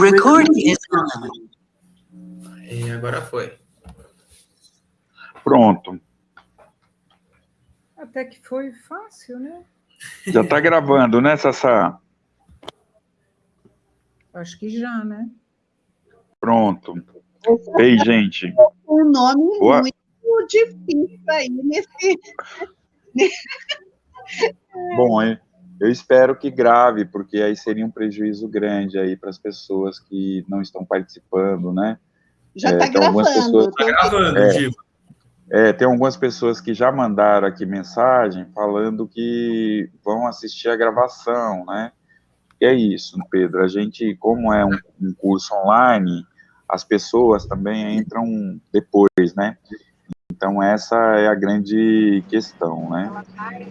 Recording is on. E agora foi. Pronto. Até que foi fácil, né? Já está gravando, né, Sassá? Acho que já, né? Pronto. Ei, gente. Um nome Boa. muito difícil aí nesse. Bom, eu eu espero que grave, porque aí seria um prejuízo grande aí para as pessoas que não estão participando, né? Já É, está tem algumas gravando. pessoas- Tá tem- gravando, É. É, tem algumas pessoas que já mandaram aqui mensagem falando que vão assistir a gravação, né? E é isso, Pedro. A gente, como é um, um curso online, as pessoas também entram depois, né? Então essa é a grande questão, né?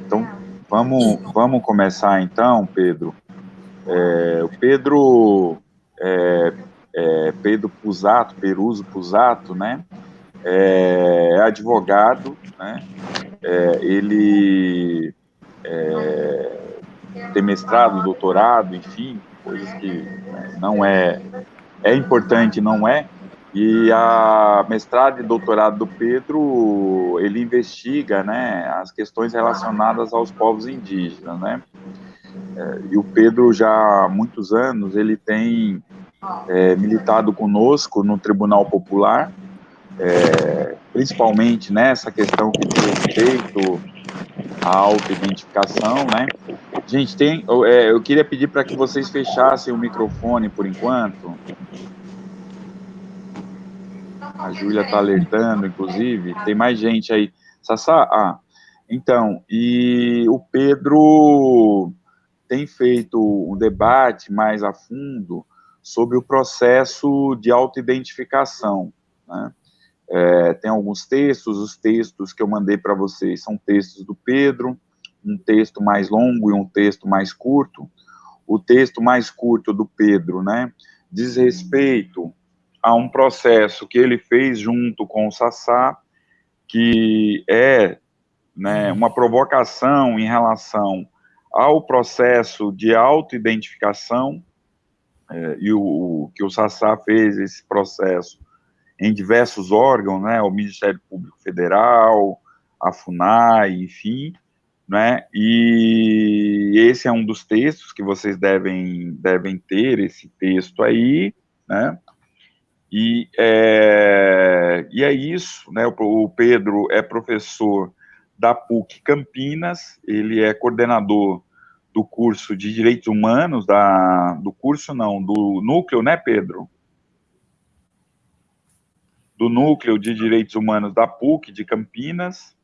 Então vamos, vamos começar então, Pedro. É, o Pedro, é, é, Pedro Pusato, Peruso Pusato, né? é advogado, né? É, ele é, tem mestrado, doutorado, enfim, coisas que né, não é é importante, não é. E a mestrado e doutorado do Pedro, ele investiga, né, as questões relacionadas aos povos indígenas, né? É, e o Pedro já há muitos anos ele tem é, militado conosco no Tribunal Popular é, principalmente nessa questão que diz respeito à autoidentificação, né? Gente, tem, eu, é, eu queria pedir para que vocês fechassem o microfone por enquanto. A Júlia está alertando, inclusive. Tem mais gente aí. Sassá, ah, então, e o Pedro tem feito um debate mais a fundo sobre o processo de autoidentificação, né? É, tem alguns textos, os textos que eu mandei para vocês são textos do Pedro, um texto mais longo e um texto mais curto. O texto mais curto do Pedro, né, diz respeito a um processo que ele fez junto com o Sassá, que é né, uma provocação em relação ao processo de autoidentificação, é, e o, o que o Sassá fez esse processo em diversos órgãos, né, o Ministério Público Federal, a FUNAI, enfim, né, e esse é um dos textos que vocês devem, devem ter, esse texto aí, né, e é, e é isso, né, o, o Pedro é professor da PUC Campinas, ele é coordenador do curso de Direitos Humanos, da, do curso não, do núcleo, né, Pedro? do Núcleo de Direitos Humanos da PUC de Campinas,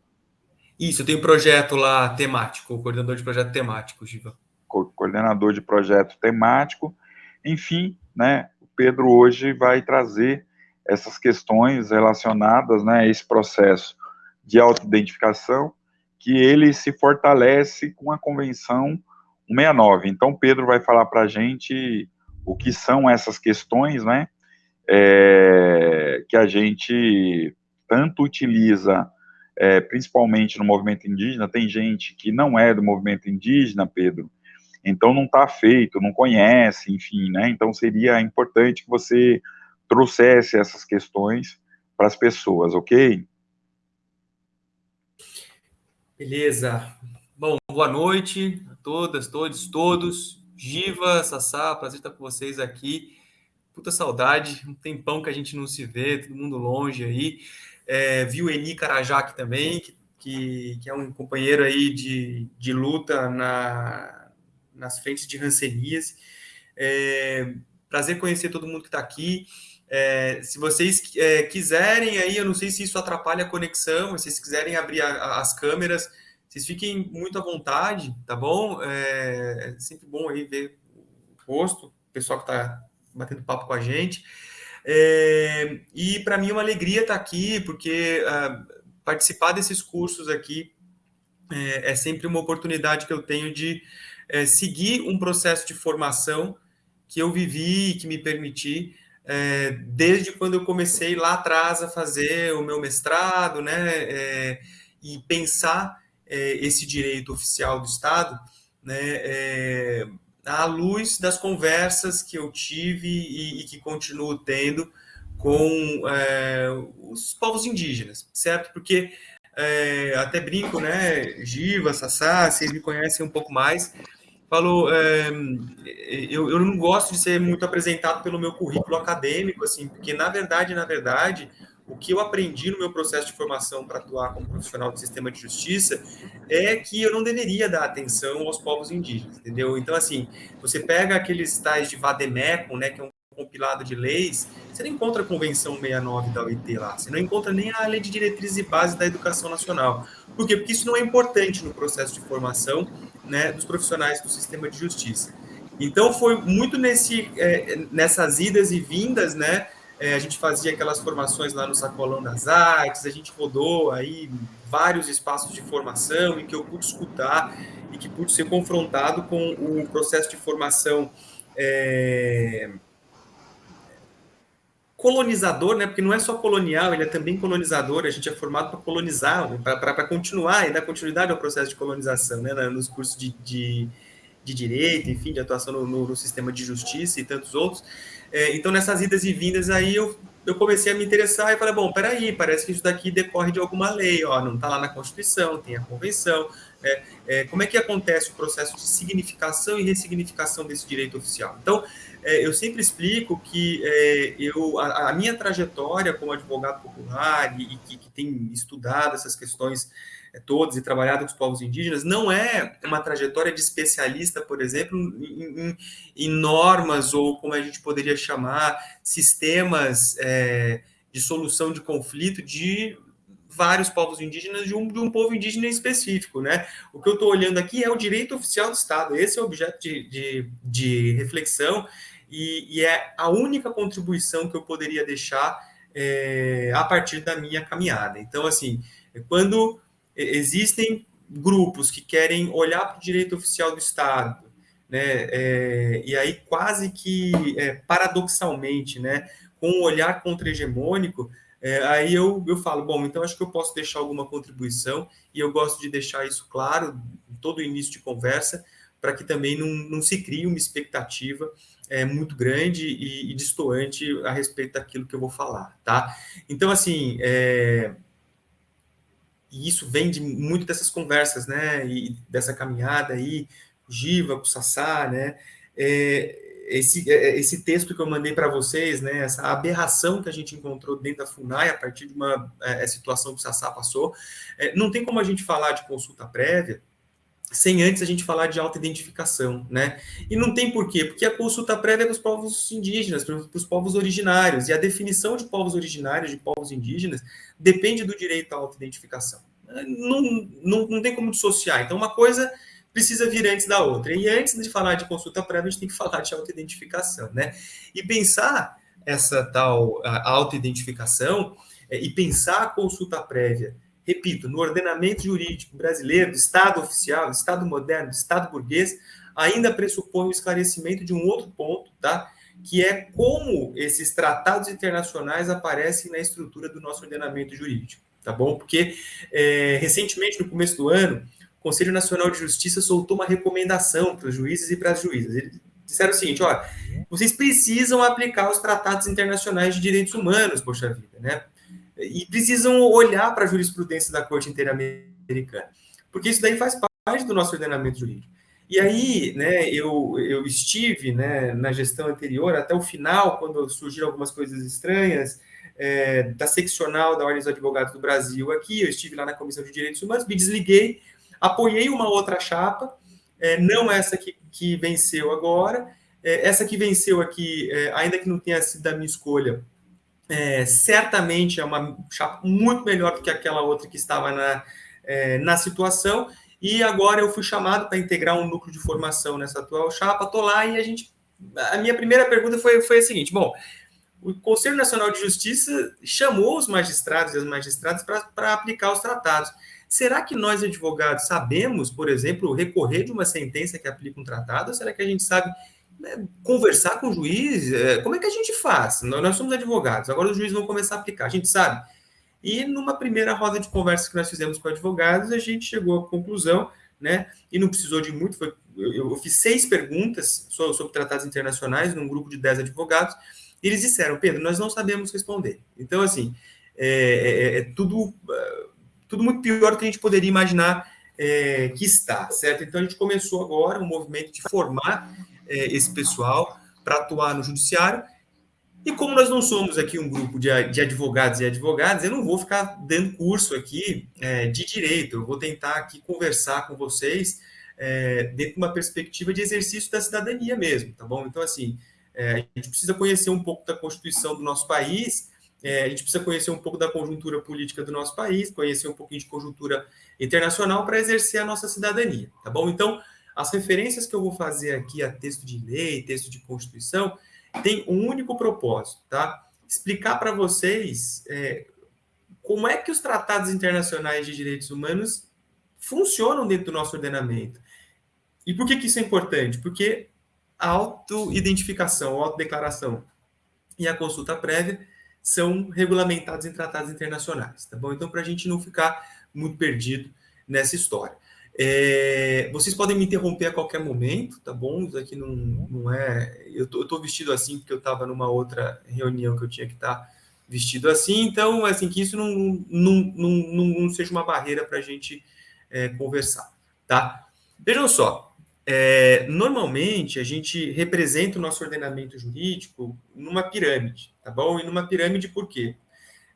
Isso, tenho um projeto lá temático, coordenador de projeto temático, Giva. co- coordenador de projeto temático, enfim, né, Pedro hoje vai trazer essas questões relacionadas, né, a esse processo de autoidentificação, que ele se fortalece com a Convenção 169. Então, Pedro vai falar para a gente o que são essas questões, né, é, que a gente tanto utiliza, é, principalmente no movimento indígena, tem gente que não é do movimento indígena, Pedro, então não está feito, não conhece, enfim, né, então seria importante que você trouxesse essas questões para as pessoas, ok? Beleza. Bom, boa noite a todas, todos, todos. Giva, Sassá, prazer estar com vocês aqui. Puta saudade, um tempão que a gente não se vê, todo mundo longe aí. É, vi o Eni Carajak também, que, que, que é um companheiro aí de, de luta na, nas frentes de rancenias. É, prazer conhecer todo mundo que está aqui. É, se vocês é, quiserem aí, eu não sei se isso atrapalha a conexão, mas se vocês quiserem abrir a- a- as câmeras, vocês fiquem muito à vontade, tá bom? É, é sempre bom aí ver o rosto, o pessoal que está batendo papo com a gente. É, e para mim é uma alegria estar aqui, porque ah, participar desses cursos aqui é, é sempre uma oportunidade que eu tenho de é, seguir um processo de formação que eu vivi e que me permiti é, desde quando eu comecei lá atrás a fazer o meu mestrado, né, é, e pensar é, esse direito oficial do Estado, né, é, à luz das conversas que eu tive e, e que continuo tendo com é, os povos indígenas, certo? Porque é, até brinco, né? Giva, Sassá, vocês me conhecem um pouco mais. Falou, é, eu, eu não gosto de ser muito apresentado pelo meu currículo acadêmico, assim, porque na verdade, na verdade, o que eu aprendi no meu processo de formação para atuar como profissional do sistema de justiça é que eu não deveria dar atenção aos povos indígenas, entendeu? Então, assim, você pega aqueles tais de Vademecum, né, que é um compilado de leis, você não encontra a Convenção 69 da OIT lá, você não encontra nem a Lei de Diretrizes e Bases da Educação Nacional. Por quê? Porque isso não é importante no processo de formação né, dos profissionais do sistema de justiça. Então, foi muito nesse, é, nessas idas e vindas, né, é, a gente fazia aquelas formações lá no Sacolão das Artes, a gente rodou aí vários espaços de formação em que eu pude escutar e que pude ser confrontado com o processo de formação é, colonizador, né? Porque não é só colonial, ele é também colonizador. A gente é formado para colonizar, para continuar e dar continuidade ao processo de colonização, né? Nos cursos de, de, de direito, enfim, de atuação no, no, no, sistema de justiça e tantos outros. É, então, nessas idas e vindas aí, eu, eu comecei a me interessar e falei, bom, peraí, parece que isso daqui decorre de alguma lei, ó, não está lá na Constituição, tem a Convenção. É, é, como é que acontece o processo de significação e ressignificação desse direito oficial? Então, eu sempre explico que é, eu, a, a, minha trajetória como advogado popular e, e que, que, tem estudado essas questões é, todas e trabalhado com os povos indígenas não é uma trajetória de especialista, por exemplo, em, em, em normas ou como a gente poderia chamar sistemas é, de solução de conflito de vários povos indígenas de um, de um povo indígena específico, né? O que eu estou olhando aqui é o direito oficial do Estado, esse é o objeto de, de, de reflexão e, e, é a única contribuição que eu poderia deixar é, a partir da minha caminhada. Então, assim, quando existem grupos que querem olhar para o direito oficial do Estado, né, é, e aí quase que é, paradoxalmente, né, com um olhar contra-hegemônico, é, aí eu, eu falo, bom, então acho que eu posso deixar alguma contribuição, e eu gosto de deixar isso claro todo o início de conversa, para que também não, não se crie uma expectativa é, muito grande e, e distoante a respeito daquilo que eu vou falar, tá? Então, assim, é, e isso vem de muito dessas conversas, né, e dessa caminhada aí, com Giva, com Sassá, né, é, esse, é, esse texto que eu mandei para vocês, né, essa aberração que a gente encontrou dentro da FUNAI a partir de uma é, situação que o Sassá passou, é, não tem como a gente falar de consulta prévia sem antes a gente falar de autoidentificação, né? E não tem porquê, porque a consulta prévia é para os povos indígenas, para os povos originários, e a definição de povos originários, de povos indígenas, depende do direito à autoidentificação. Não, não, não tem como dissociar. Então, uma coisa precisa vir antes da outra. E antes de falar de consulta prévia, a gente tem que falar de autoidentificação, né? E pensar essa tal autoidentificação é, e pensar a consulta prévia repito, no ordenamento jurídico brasileiro, do Estado oficial, do Estado moderno, do Estado burguês, ainda pressupõe o esclarecimento de um outro ponto, tá? que é como esses tratados internacionais aparecem na estrutura do nosso ordenamento jurídico, tá bom? Porque é, recentemente, no começo do ano, o Conselho Nacional de Justiça soltou uma recomendação para os juízes e para as juízas. Eles disseram o seguinte: olha, vocês precisam aplicar os tratados internacionais de direitos humanos, poxa vida, né? E precisam olhar para a jurisprudência da Corte Interamericana, porque isso daí faz parte do nosso ordenamento jurídico. E aí, né, eu, eu estive né, na gestão anterior, até o final, quando surgiram algumas coisas estranhas, é, da seccional da Ordem dos Advogados do Brasil aqui, eu estive lá na Comissão de Direitos Humanos, me desliguei, apoiei uma outra chapa, é, não essa que, que venceu agora, é, essa que venceu aqui, é, ainda que não tenha sido da minha escolha, é, certamente é uma chapa muito melhor do que aquela outra que estava na, é, na situação. E agora eu fui chamado para integrar um núcleo de formação nessa atual chapa. Estou lá e a gente. A minha primeira pergunta foi, foi a seguinte: bom, o Conselho Nacional de Justiça chamou os magistrados e as magistradas para aplicar os tratados. Será que nós, advogados, sabemos, por exemplo, recorrer de uma sentença que aplica um tratado? Ou será que a gente sabe conversar com o juiz, é, como é que a gente faz? Nós somos advogados, agora os juízes vão começar a aplicar, a gente sabe. E numa primeira roda de conversa que nós fizemos com advogados, a gente chegou à conclusão né? E não precisou de muito, foi, eu, eu fiz seis perguntas sobre, tratados internacionais num grupo de dez advogados, e eles disseram, Pedro, nós não sabemos responder. Então, assim, é, é, é tudo, é, tudo muito pior do que a gente poderia imaginar é, que está, certo? Então, a gente começou agora um movimento de formar é, esse pessoal para atuar no judiciário, e como nós não somos aqui um grupo de, de advogados e advogadas, eu não vou ficar dando curso aqui é, de direito, eu vou tentar aqui conversar com vocês é, dentro de uma perspectiva de exercício da cidadania mesmo, tá bom? Então, assim, é, a gente precisa conhecer um pouco da Constituição do nosso país, é, a gente precisa conhecer um pouco da conjuntura política do nosso país, conhecer um pouquinho de conjuntura internacional para exercer a nossa cidadania, tá bom? Então, as referências que eu vou fazer aqui a texto de lei, texto de Constituição, tem um único propósito, tá? Explicar para vocês é, como é que os tratados internacionais de direitos humanos funcionam dentro do nosso ordenamento. E por que, que isso é importante? Porque a autoidentificação, a autodeclaração e a consulta prévia são regulamentados em tratados internacionais, tá bom? Então, para a gente não ficar muito perdido nessa história. É, vocês podem me interromper a qualquer momento, tá bom? Isso aqui não, não é. Eu tô, vestido assim porque eu estava numa outra reunião que eu tinha que estar tá vestido assim, então, assim, que isso não, não, não, não, não seja uma barreira para a gente é, conversar, tá? Vejam só, é, normalmente a gente representa o nosso ordenamento jurídico numa pirâmide, tá bom? E numa pirâmide por quê?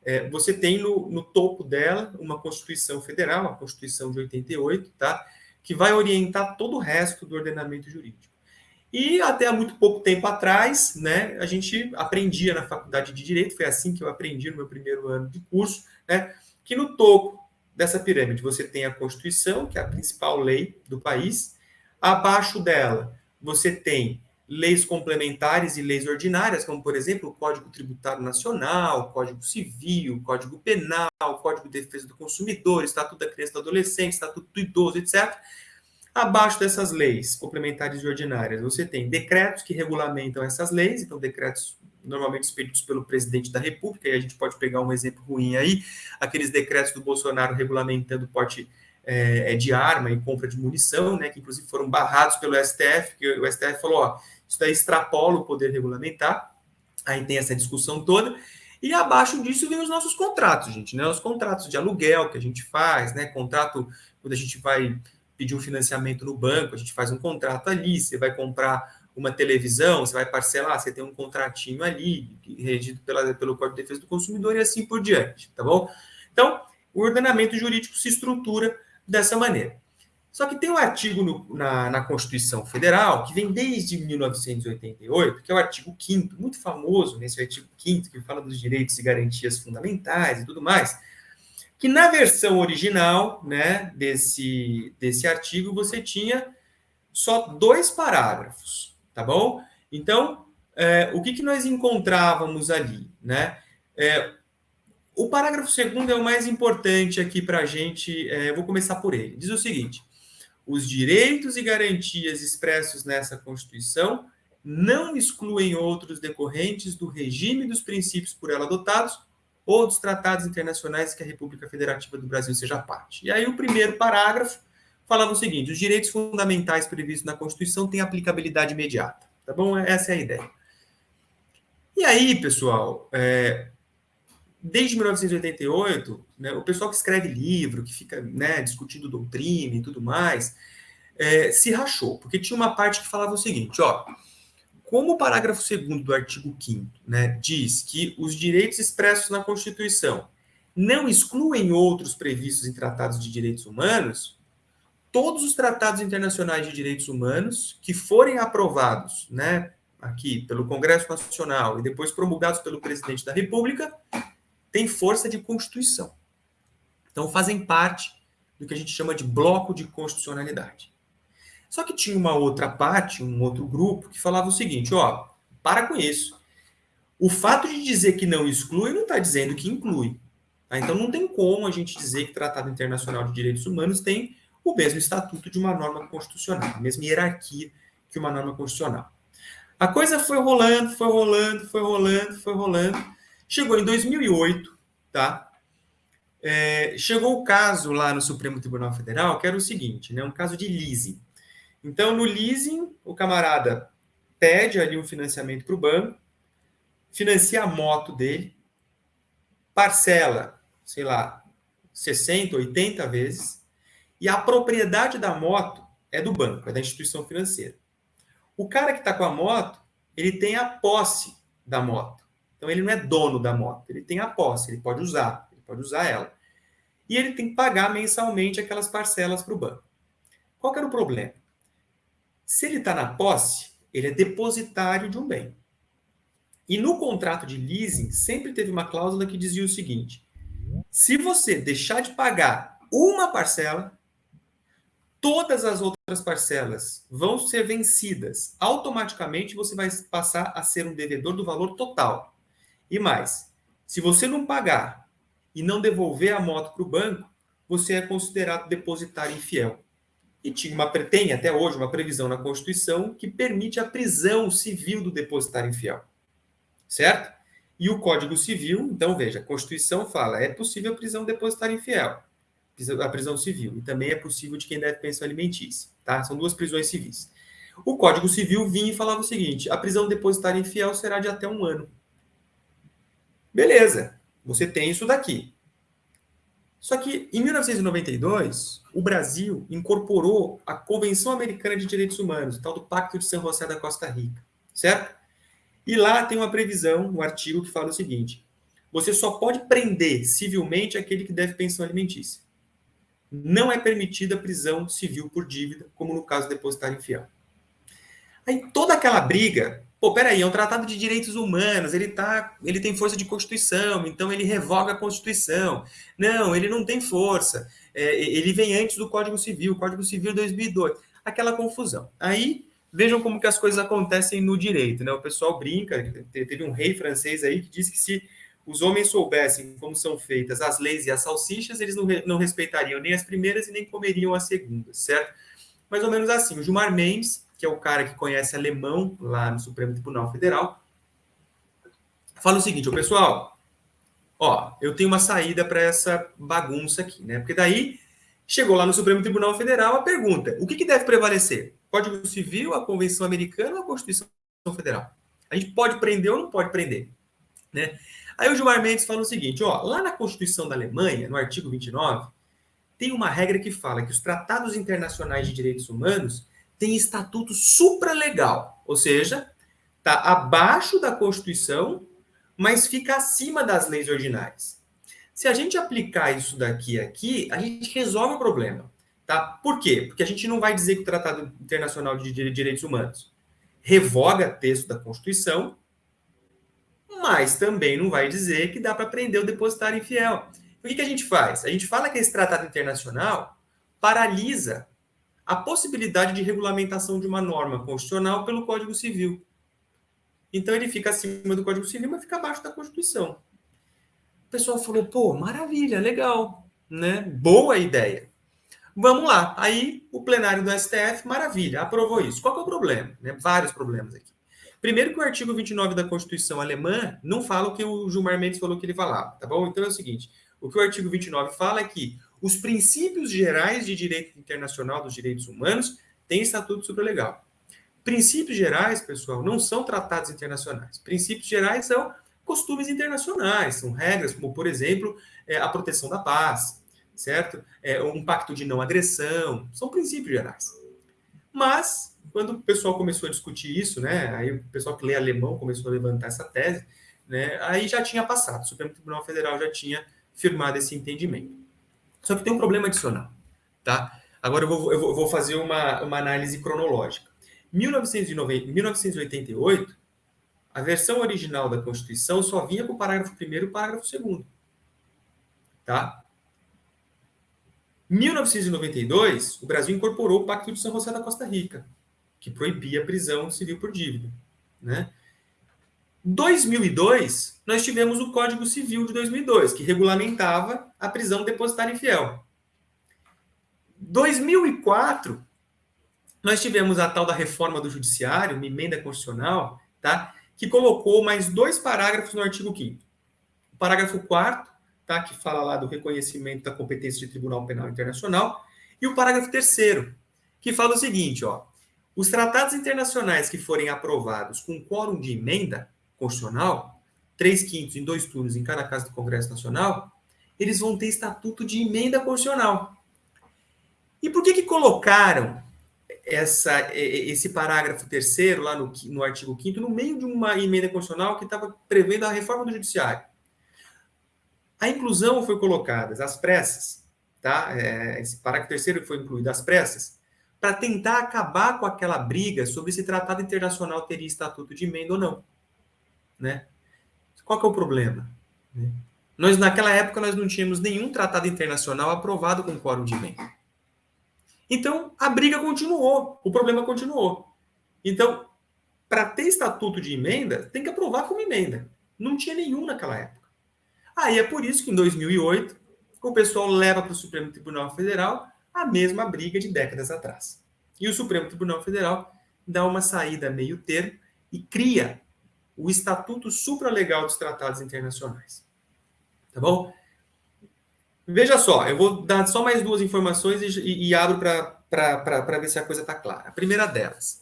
É, você tem no, no, topo dela uma Constituição Federal, a Constituição de 88, tá? que vai orientar todo o resto do ordenamento jurídico. E até há muito pouco tempo atrás, né, a gente aprendia na faculdade de Direito, foi assim que eu aprendi no meu primeiro ano de curso, né, que no topo dessa pirâmide você tem a Constituição, que é a principal lei do país, abaixo dela você tem leis complementares e leis ordinárias, como, por exemplo, o Código Tributário Nacional, Código Civil, Código Penal, Código de Defesa do Consumidor, Estatuto da Criança e do Adolescente, Estatuto do Idoso, etc. Abaixo dessas leis complementares e ordinárias, você tem decretos que regulamentam essas leis, então decretos normalmente expedidos pelo presidente da República, e a gente pode pegar um exemplo ruim aí, aqueles decretos do Bolsonaro regulamentando porte é, de arma e compra de munição, né, que inclusive foram barrados pelo STF, que o STF falou, ó, isso daí extrapola o poder regulamentar. Aí tem essa discussão toda. E abaixo disso vem os nossos contratos, gente, né? Os contratos de aluguel que a gente faz, né? Contrato quando a gente vai pedir um financiamento no banco, a gente faz um contrato ali, você vai comprar uma televisão, você vai parcelar, você tem um contratinho ali, regido pela, pelo Código de Defesa do Consumidor e assim por diante, tá bom? Então, o ordenamento jurídico se estrutura dessa maneira. Só que tem um artigo no, na, na, Constituição Federal, que vem desde 1988, que é o artigo 5 muito famoso nesse artigo 5 que fala dos direitos e garantias fundamentais e tudo mais, que na versão original né, desse, desse artigo você tinha só dois parágrafos, tá bom? Então, é, o que, que nós encontrávamos ali, né? É, o parágrafo segundo é o mais importante aqui para a gente, é, vou começar por ele. Diz o seguinte, os direitos e garantias expressos nessa Constituição não excluem outros decorrentes do regime dos princípios por ela adotados ou dos tratados internacionais que a República Federativa do Brasil seja parte. E aí o primeiro parágrafo falava o seguinte: os direitos fundamentais previstos na Constituição têm aplicabilidade imediata. Tá bom? Essa é a ideia. E aí, pessoal, é, desde 1988, né, o pessoal que escreve livro, que fica né, discutindo doutrina e tudo mais, é, se rachou, porque tinha uma parte que falava o seguinte, ó, como o parágrafo 2 do artigo 5 né, diz que os direitos expressos na Constituição não excluem outros previstos em tratados de direitos humanos, todos os tratados internacionais de direitos humanos que forem aprovados, né, aqui pelo Congresso Nacional e depois promulgados pelo presidente da República, têm força de constituição. Então, fazem parte do que a gente chama de bloco de constitucionalidade. Só que tinha uma outra parte, um outro grupo, que falava o seguinte: ó, para com isso. O fato de dizer que não exclui não está dizendo que inclui. Tá? Então, não tem como a gente dizer que o Tratado Internacional de Direitos Humanos tem o mesmo estatuto de uma norma constitucional, a mesma hierarquia que uma norma constitucional. A coisa foi rolando, foi rolando, foi rolando, foi rolando. Chegou em 2008, tá? É, chegou o caso lá no Supremo Tribunal Federal, que era o seguinte, né, um caso de leasing. Então, no leasing, o camarada pede ali um financiamento para o banco, financia a moto dele, parcela, sei lá, 60, 80 vezes, e a propriedade da moto é do banco, é da instituição financeira. O cara que está com a moto, ele tem a posse da moto. Então, ele não é dono da moto, ele tem a posse, ele pode usar, ele pode usar ela. E ele tem que pagar mensalmente aquelas parcelas para o banco. Qual que era o problema? Se ele está na posse, ele é depositário de um bem. E no contrato de leasing, sempre teve uma cláusula que dizia o seguinte: se você deixar de pagar uma parcela, todas as outras parcelas vão ser vencidas. Automaticamente você vai passar a ser um devedor do valor total. E mais, se você não pagar e não devolver a moto para o banco, você é considerado depositário infiel. E tinha uma, tem até hoje uma previsão na Constituição que permite a prisão civil do depositário infiel certo? E o Código Civil, então veja, a Constituição fala, é possível a prisão depositária infiel, a prisão civil, e também é possível de quem deve pensão alimentícia, tá? São duas prisões civis. O Código Civil vinha e falava o seguinte, a prisão depositária infiel será de até um ano. Beleza, você tem isso daqui. Só que, em 1992, o Brasil incorporou a Convenção Americana de Direitos Humanos, o tal do Pacto de San José da Costa Rica, certo? E lá tem uma previsão, um artigo que fala o seguinte: você só pode prender civilmente aquele que deve pensão alimentícia. Não é permitida prisão civil por dívida, como no caso depositário infiel. Aí toda aquela briga, pô, peraí, é um tratado de direitos humanos, ele, tá, ele tem força de Constituição, então ele revoga a Constituição. Não, ele não tem força. É, ele vem antes do Código Civil, Código Civil 2002. Aquela confusão. Aí Vejam como que as coisas acontecem no direito, né? O pessoal brinca, teve um rei francês aí que disse que se os homens soubessem como são feitas as leis e as salsichas, eles não, não respeitariam nem as primeiras e nem comeriam as segundas, certo? Mais ou menos assim. O Gilmar Mendes, que é o cara que conhece alemão lá no Supremo Tribunal Federal, fala o seguinte, o pessoal, ó, eu tenho uma saída para essa bagunça aqui, né? Porque daí chegou lá no Supremo Tribunal Federal a pergunta: o que, que deve prevalecer? Código Civil, a Convenção Americana ou a Constituição Federal? A gente pode prender ou não pode prender? Né? Aí o Gilmar Mendes fala o seguinte: ó, lá na Constituição da Alemanha, no artigo 29, tem uma regra que fala que os tratados internacionais de direitos humanos têm estatuto supralegal, ou seja, está abaixo da Constituição, mas fica acima das leis ordinárias. Se a gente aplicar isso daqui aqui, a gente resolve o problema. Tá? Por quê? Porque a gente não vai dizer que o Tratado Internacional de Direitos Humanos revoga texto da Constituição, mas também não vai dizer que dá para prender o depositário infiel. O que, que a gente faz? A gente fala que esse tratado internacional paralisa a possibilidade de regulamentação de uma norma constitucional pelo Código Civil. Então ele fica acima do Código Civil, mas fica abaixo da Constituição. O pessoal falou: pô, maravilha, legal, né? Boa ideia. Vamos lá. Aí o plenário do STF, maravilha, aprovou isso. Qual é o problema? Né? Vários problemas aqui. Primeiro que o artigo 29 da Constituição alemã não fala o que o Gilmar Mendes falou que ele falava, tá bom? Então é o seguinte, o que o artigo 29 fala é que os princípios gerais de direito internacional dos direitos humanos têm estatuto supralegal. Princípios gerais, pessoal, não são tratados internacionais. Princípios gerais são costumes internacionais, são regras como, por exemplo, é, a proteção da paz, certo? É, um pacto de não agressão, são princípios gerais. Mas, quando o pessoal começou a discutir isso, né, aí o pessoal que lê alemão começou a levantar essa tese, né, aí já tinha passado, o Supremo Tribunal Federal já tinha firmado esse entendimento. Só que tem um problema adicional, tá? Agora eu vou, eu vou fazer uma, uma análise cronológica. 1990, 1988, a versão original da Constituição só vinha com o parágrafo 1 e o parágrafo 2 tá? 1992, o Brasil incorporou o Pacto de São José da Costa Rica, que proibia a prisão civil por dívida. Né? 2002, nós tivemos o Código Civil de 2002, que regulamentava a prisão depositária infiel. 2004, nós tivemos a tal da reforma do judiciário, uma emenda constitucional, tá? que colocou mais dois parágrafos no artigo 5 O parágrafo 4 tá? que fala lá do reconhecimento da competência de Tribunal Penal Internacional, e o parágrafo terceiro, que fala o seguinte, ó, os tratados internacionais que forem aprovados com quórum de emenda constitucional, três quintos em dois turnos em cada casa do Congresso Nacional, eles vão ter estatuto de emenda constitucional. E por que que colocaram essa, esse parágrafo terceiro lá no, no artigo 5 no meio de uma emenda constitucional que estava prevendo a reforma do judiciário? A inclusão foi colocada às pressas, tá? É, esse parágrafo terceiro foi incluído às pressas, para tentar acabar com aquela briga sobre se tratado internacional teria estatuto de emenda ou não, né? Qual que é o problema? Nós naquela época nós não tínhamos nenhum tratado internacional aprovado com quórum de emenda. Então a briga continuou, o problema continuou. Então, para ter estatuto de emenda, tem que aprovar como emenda. Não tinha nenhum naquela época. Aí é por isso que em 2008 o pessoal leva para o Supremo Tribunal Federal a mesma briga de décadas atrás. E o Supremo Tribunal Federal dá uma saída meio termo e cria o Estatuto Supralegal dos Tratados Internacionais. Tá bom? Veja só, eu vou dar só mais duas informações e, e, e abro para ver se a coisa está clara. A primeira delas,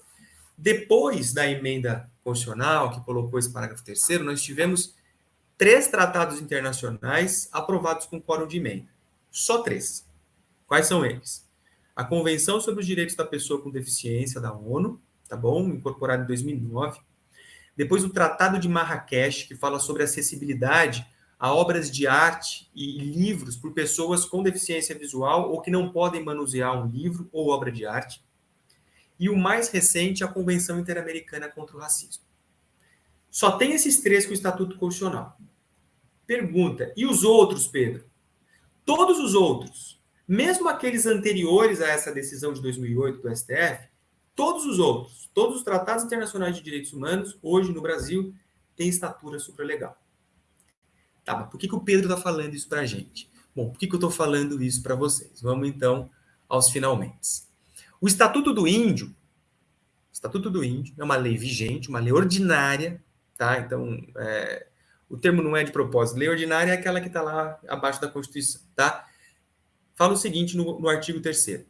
depois da emenda constitucional que colocou esse parágrafo terceiro, nós tivemos três tratados internacionais aprovados com quórum de emenda. Só três. Quais são eles? A Convenção sobre os Direitos da Pessoa com Deficiência da ONU, tá bom? Incorporada em 2009. Depois o Tratado de Marrakech, que fala sobre acessibilidade a obras de arte e livros por pessoas com deficiência visual ou que não podem manusear um livro ou obra de arte. E o mais recente, a Convenção Interamericana contra o Racismo. Só tem esses três com o Estatuto Constitucional. Pergunta: e os outros, Pedro? Todos os outros, mesmo aqueles anteriores a essa decisão de 2008 do STF, todos os outros, todos os tratados internacionais de direitos humanos, hoje no Brasil, têm estatura supralegal. Tá, mas por que, que o Pedro está falando isso para a gente? Bom, por que, que eu estou falando isso para vocês? Vamos então aos finalmente. O Estatuto do Índio, Estatuto do Índio é uma lei vigente, uma lei ordinária, tá? Então, é, o termo não é de propósito. Lei ordinária é aquela que está lá abaixo da Constituição, tá? Fala o seguinte no, no artigo 3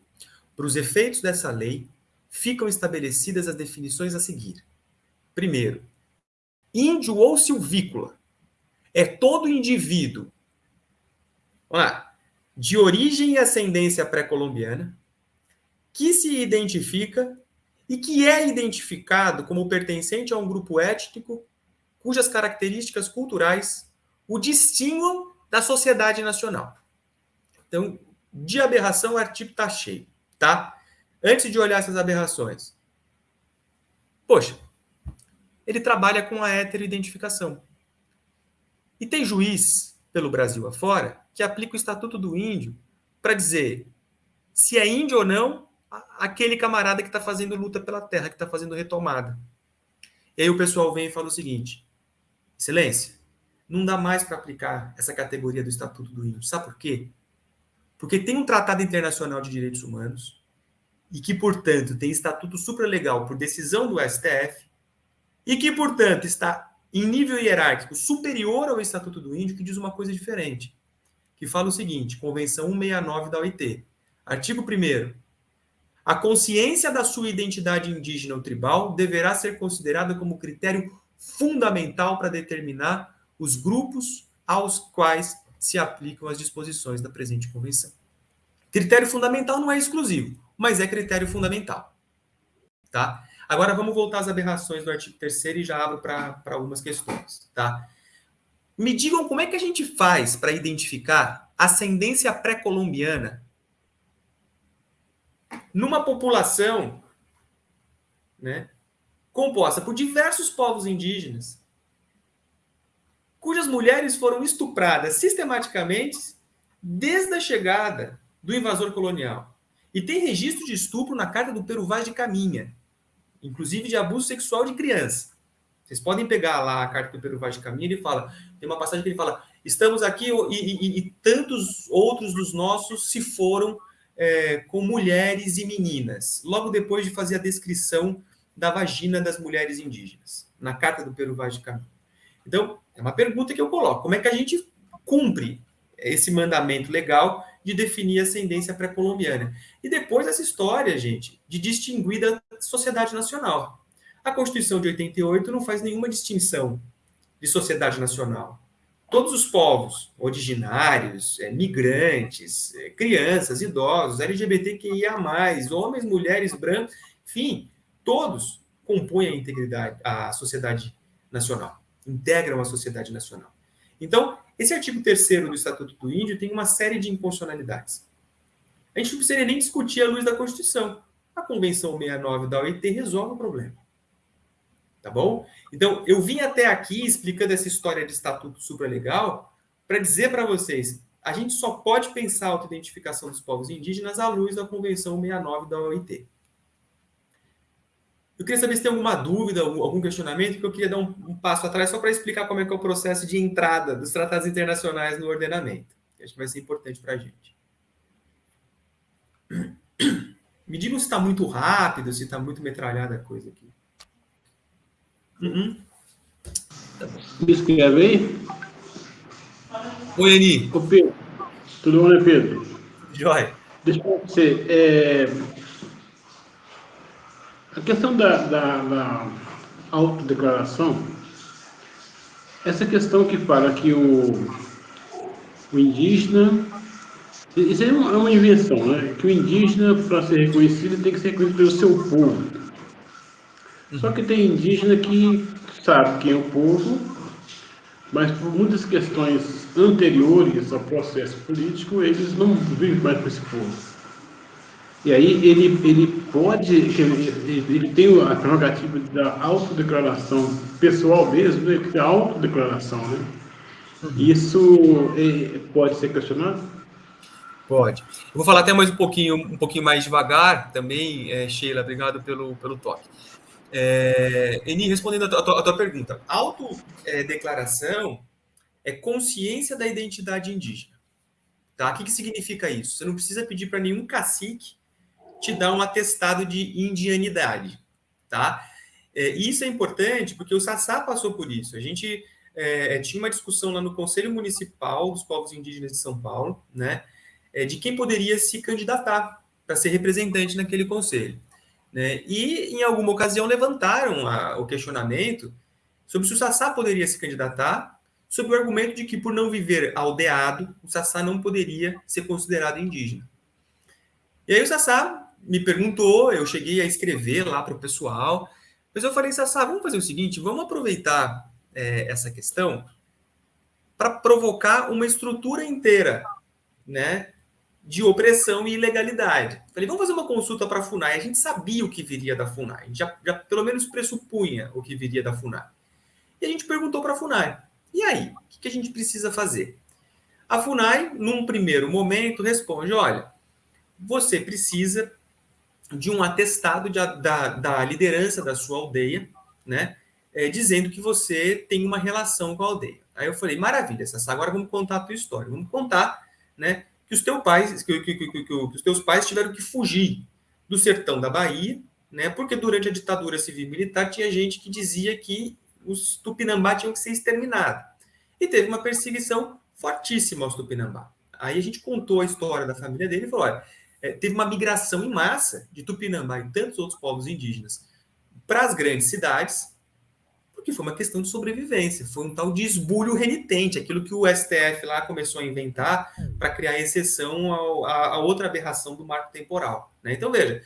Para os efeitos dessa lei, ficam estabelecidas as definições a seguir. Primeiro, índio ou silvícola é todo indivíduo lá, de origem e ascendência pré-colombiana que se identifica e que é identificado como pertencente a um grupo étnico cujas características culturais o distinguam da sociedade nacional. Então, de aberração, o artigo está cheio, tá? Antes de olhar essas aberrações, poxa, ele trabalha com a heteroidentificação. E tem juiz pelo Brasil afora que aplica o Estatuto do Índio para dizer se é índio ou não aquele camarada que está fazendo luta pela terra, que está fazendo retomada. E aí o pessoal vem e fala o seguinte: Excelência, não dá mais para aplicar essa categoria do Estatuto do Índio. Sabe por quê? Porque tem um Tratado Internacional de Direitos Humanos e que, portanto, tem estatuto supralegal por decisão do STF e que, portanto, está em nível hierárquico superior ao Estatuto do Índio, que diz uma coisa diferente, que fala o seguinte, Convenção 169 da OIT, artigo 1 a consciência da sua identidade indígena ou tribal deverá ser considerada como critério fundamental para determinar os grupos aos quais se aplicam as disposições da presente convenção. Critério fundamental não é exclusivo, mas é critério fundamental. Tá? Agora vamos voltar às aberrações do artigo 3 e já abro para algumas questões, tá? Me digam como é que a gente faz para identificar ascendência pré-colombiana numa população né, composta por diversos povos indígenas, cujas mulheres foram estupradas sistematicamente desde a chegada do invasor colonial. E tem registro de estupro na carta do Peru Vaz de Caminha, inclusive de abuso sexual de criança. Vocês podem pegar lá a carta do Pedro Vaz de Caminha, ele fala, tem uma passagem que ele fala, estamos aqui e, e, e tantos outros dos nossos se foram é, com mulheres e meninas, logo depois de fazer a descrição da vagina das mulheres indígenas, na carta do Peru Vaz de Caminha. Então, é uma pergunta que eu coloco, como é que a gente cumpre esse mandamento legal de definir ascendência pré-colombiana. E depois essa história, gente, de distinguir da sociedade nacional. A Constituição de 88 não faz nenhuma distinção de sociedade nacional. Todos os povos originários, é, migrantes, é, crianças, idosos, LGBTQIA, homens, mulheres, brancos, enfim, todos compõem a integridade, a sociedade nacional, integram a sociedade nacional. Então, esse artigo 3 do Estatuto do Índio tem uma série de inconstitucionalidades. A gente não precisaria nem discutir à luz da Constituição. A Convenção 69 da OIT resolve o problema. Tá bom? Então, eu vim até aqui explicando essa história de estatuto supralegal para dizer para vocês, a gente só pode pensar a autoidentificação dos povos indígenas à luz da Convenção 69 da OIT. Eu queria saber se tem alguma dúvida, algum questionamento, porque eu queria dar um, um passo atrás só para explicar como é que é o processo de entrada dos tratados internacionais no ordenamento. Acho que vai ser importante para a gente. Me digam se está muito rápido, se está muito metralhada a coisa aqui. Uhum. Me escreve aí? Oi, Eni. Ô, Pedro. Tudo bom, né, Pedro? Joia. Deixa eu você. É... A questão da, da, da autodeclaração, essa questão que fala que o, o indígena. Isso é uma, é uma invenção, né? Que o indígena, para ser reconhecido, tem que ser reconhecido pelo seu povo. Só que tem indígena que sabe quem é o povo, mas por muitas questões anteriores ao processo político, eles não vivem mais com esse povo. E aí ele, ele pode, ele, tem a prerrogativa da autodeclaração pessoal mesmo, né? que é a autodeclaração, né? Uhum. Isso é, pode ser questionado? Pode. Eu vou falar até mais um pouquinho, um pouquinho mais devagar também, é, Sheila, obrigado pelo, pelo toque. É, Eni, respondendo a tua, a tua pergunta, autodeclaração é consciência da identidade indígena. Tá? O que, que significa isso? Você não precisa pedir para nenhum cacique te dar um atestado de indianidade. Tá? É, isso é importante porque o Sassá passou por isso. A gente é, tinha uma discussão lá no Conselho Municipal dos Povos Indígenas de São Paulo, né, é, de quem poderia se candidatar para ser representante naquele conselho. Né? E, em alguma ocasião, levantaram a, o questionamento sobre se o Sassá poderia se candidatar, sob o argumento de que, por não viver aldeado, o Sassá não poderia ser considerado indígena. E aí o Sassá me perguntou, eu cheguei a escrever lá para o pessoal, mas eu falei, Sassá, vamos fazer o seguinte, vamos aproveitar é, essa questão para provocar uma estrutura inteira, né, de opressão e ilegalidade. Falei, vamos fazer uma consulta para a FUNAI. A gente sabia o que viria da FUNAI, a gente já, já pelo menos pressupunha o que viria da FUNAI. E a gente perguntou para a FUNAI, e aí, o que, que a gente precisa fazer? A FUNAI, num primeiro momento, responde, olha, você precisa de um atestado de, da, da liderança da sua aldeia, né, é, dizendo que você tem uma relação com a aldeia. Aí eu falei, maravilha, Sassá, agora vamos contar a tua história, vamos contar, né, que os teus pais, que, que, que, que, os teus pais tiveram que fugir do sertão da Bahia, né? Porque durante a ditadura civil militar tinha gente que dizia que os Tupinambá tinham que ser exterminados. E teve uma perseguição fortíssima aos Tupinambá. Aí a gente contou a história da família dele e falou: olha, é, teve uma migração em massa de Tupinambá e tantos outros povos indígenas para as grandes cidades, porque foi uma questão de sobrevivência, foi um tal de esbulho renitente, aquilo que o STF lá começou a inventar para criar exceção à outra aberração do marco temporal. Né? Então, veja,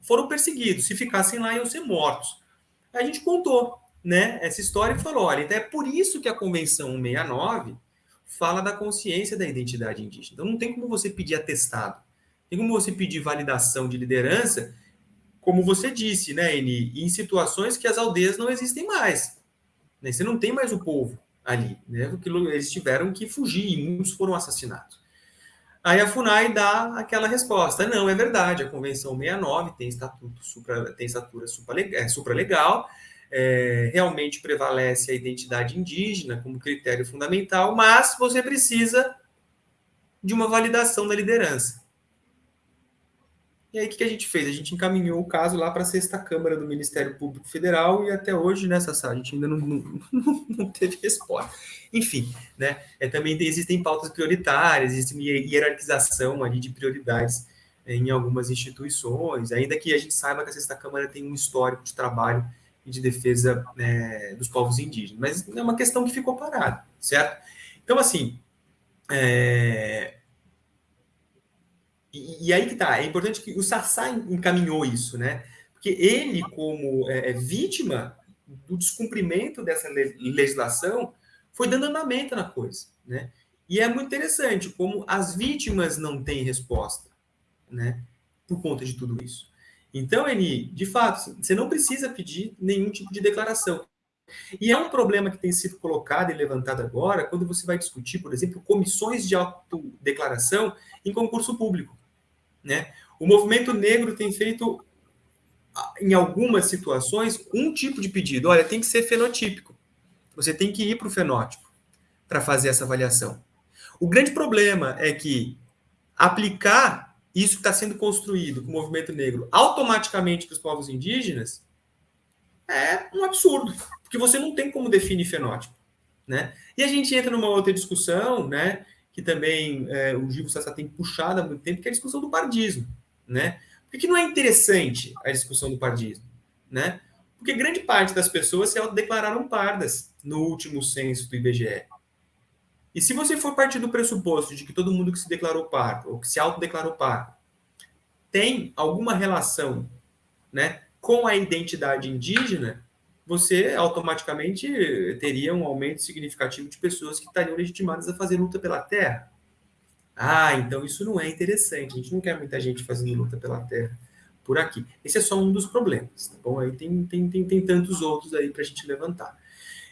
foram perseguidos, se ficassem lá iam ser mortos. A gente contou né, essa história e falou, olha, então é por isso que a Convenção 169 fala da consciência da identidade indígena. Então não tem como você pedir atestado, tem como você pedir validação de liderança como você disse, né, Eni, em situações que as aldeias não existem mais. Né? Você não tem mais o povo ali, né? Porque eles tiveram que fugir e muitos foram assassinados. Aí a FUNAI dá aquela resposta: não, é verdade, a Convenção 69 tem estatuto supra, tem estatura supralegal, é, supralegal é, realmente prevalece a identidade indígena como critério fundamental, mas você precisa de uma validação da liderança. E aí, o que a gente fez? A gente encaminhou o caso lá para a sexta Câmara do Ministério Público Federal e até hoje, né, sala, a gente ainda não, não, não, teve resposta. Enfim, né? É, também existem pautas prioritárias, existe uma hierarquização ali de prioridades em algumas instituições, ainda que a gente saiba que a sexta Câmara tem um histórico de trabalho e de defesa né, dos povos indígenas, mas é uma questão que ficou parada, certo? Então, assim, é, e, e, aí que tá, é importante que o Sassá encaminhou isso, né? Porque ele, como é, é, vítima do descumprimento dessa legislação, foi dando andamento na coisa, né? E é muito interessante como as vítimas não têm resposta, né? Por conta de tudo isso. Então, Eni, de fato, você não precisa pedir nenhum tipo de declaração. E é um problema que tem sido colocado e levantado agora quando você vai discutir, por exemplo, comissões de autodeclaração em concurso público. Né? O movimento negro tem feito, em algumas situações, um tipo de pedido. Olha, tem que ser fenotípico. Você tem que ir para o fenótipo para fazer essa avaliação. O grande problema é que aplicar isso que está sendo construído com o movimento negro automaticamente para os povos indígenas é um absurdo, porque você não tem como definir fenótipo. Né? E a gente entra numa outra discussão, né, que também é, o Gil Sassá tem puxado há muito tempo, que é a discussão do pardismo, né? Por que não é interessante a discussão do pardismo, né? Porque grande parte das pessoas se autodeclararam pardas no último censo do IBGE. E se você for partir do pressuposto de que todo mundo que se declarou pardo, ou que se autodeclarou pardo, tem alguma relação né, com a identidade indígena, você automaticamente teria um aumento significativo de pessoas que estariam legitimadas a fazer luta pela terra. Ah, então isso não é interessante. A gente não quer muita gente fazendo luta pela terra por aqui. Esse é só um dos problemas, tá bom? Aí tem, tem, tem, tem tantos outros aí para a gente levantar.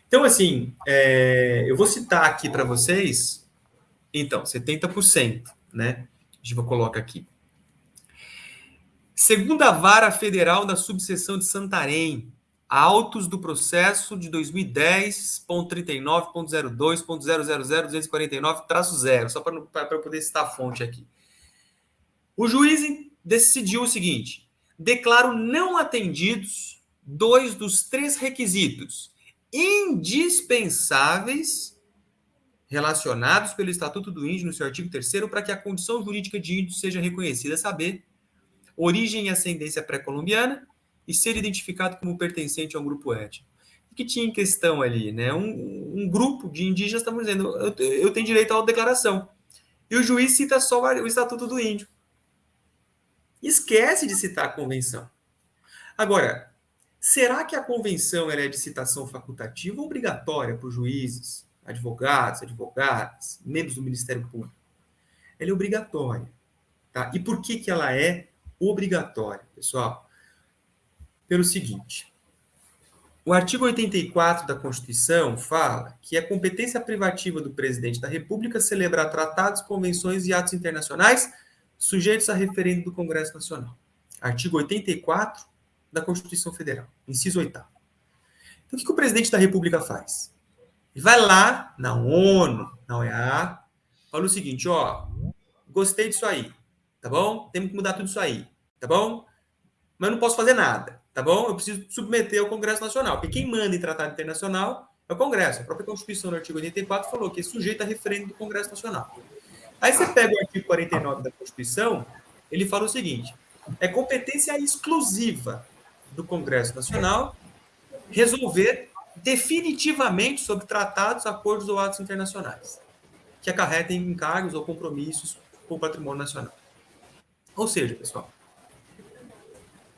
Então, assim, é, eu vou citar aqui para vocês, então, 70%, né? A gente vai colocar aqui. Segunda Vara Federal da Subseção de Santarém, autos do processo de 2010.39.02.000.249, só para eu poder citar a fonte aqui. O juiz decidiu o seguinte: declaro não atendidos dois dos três requisitos indispensáveis relacionados pelo Estatuto do Índio no seu artigo 3 para que a condição jurídica de índio seja reconhecida, saber origem e ascendência pré-colombiana, e ser identificado como pertencente a um grupo étnico. O que tinha em questão ali? Né? Um, um grupo de indígenas estavam dizendo: eu, eu tenho direito à declaração. E o juiz cita só o Estatuto do Índio. Esquece de citar a convenção. Agora, será que a convenção é de citação facultativa ou obrigatória para os juízes, advogados, advogadas, membros do Ministério Público? Ela é obrigatória. Tá? E por que, que ela é obrigatória, pessoal? Pelo seguinte: o artigo 84 da Constituição fala que é competência privativa do presidente da República celebrar tratados, convenções e atos internacionais sujeitos a referendo do Congresso Nacional. Artigo 84 da Constituição Federal, inciso 8. Então, o que, que o presidente da República faz? Ele vai lá na ONU, na OEA, fala o seguinte: ó, gostei disso aí, tá bom? Temos que mudar tudo isso aí, tá bom? Mas não posso fazer nada tá bom? Eu preciso submeter ao Congresso Nacional, porque quem manda em tratado internacional é o Congresso. A própria Constituição, no artigo 84, falou que é sujeito a referendo do Congresso Nacional. Aí você pega o artigo 49 da Constituição, ele fala o seguinte: é competência exclusiva do Congresso Nacional resolver definitivamente sobre tratados, acordos ou atos internacionais que acarretem encargos ou compromissos com o patrimônio nacional. Ou seja, pessoal,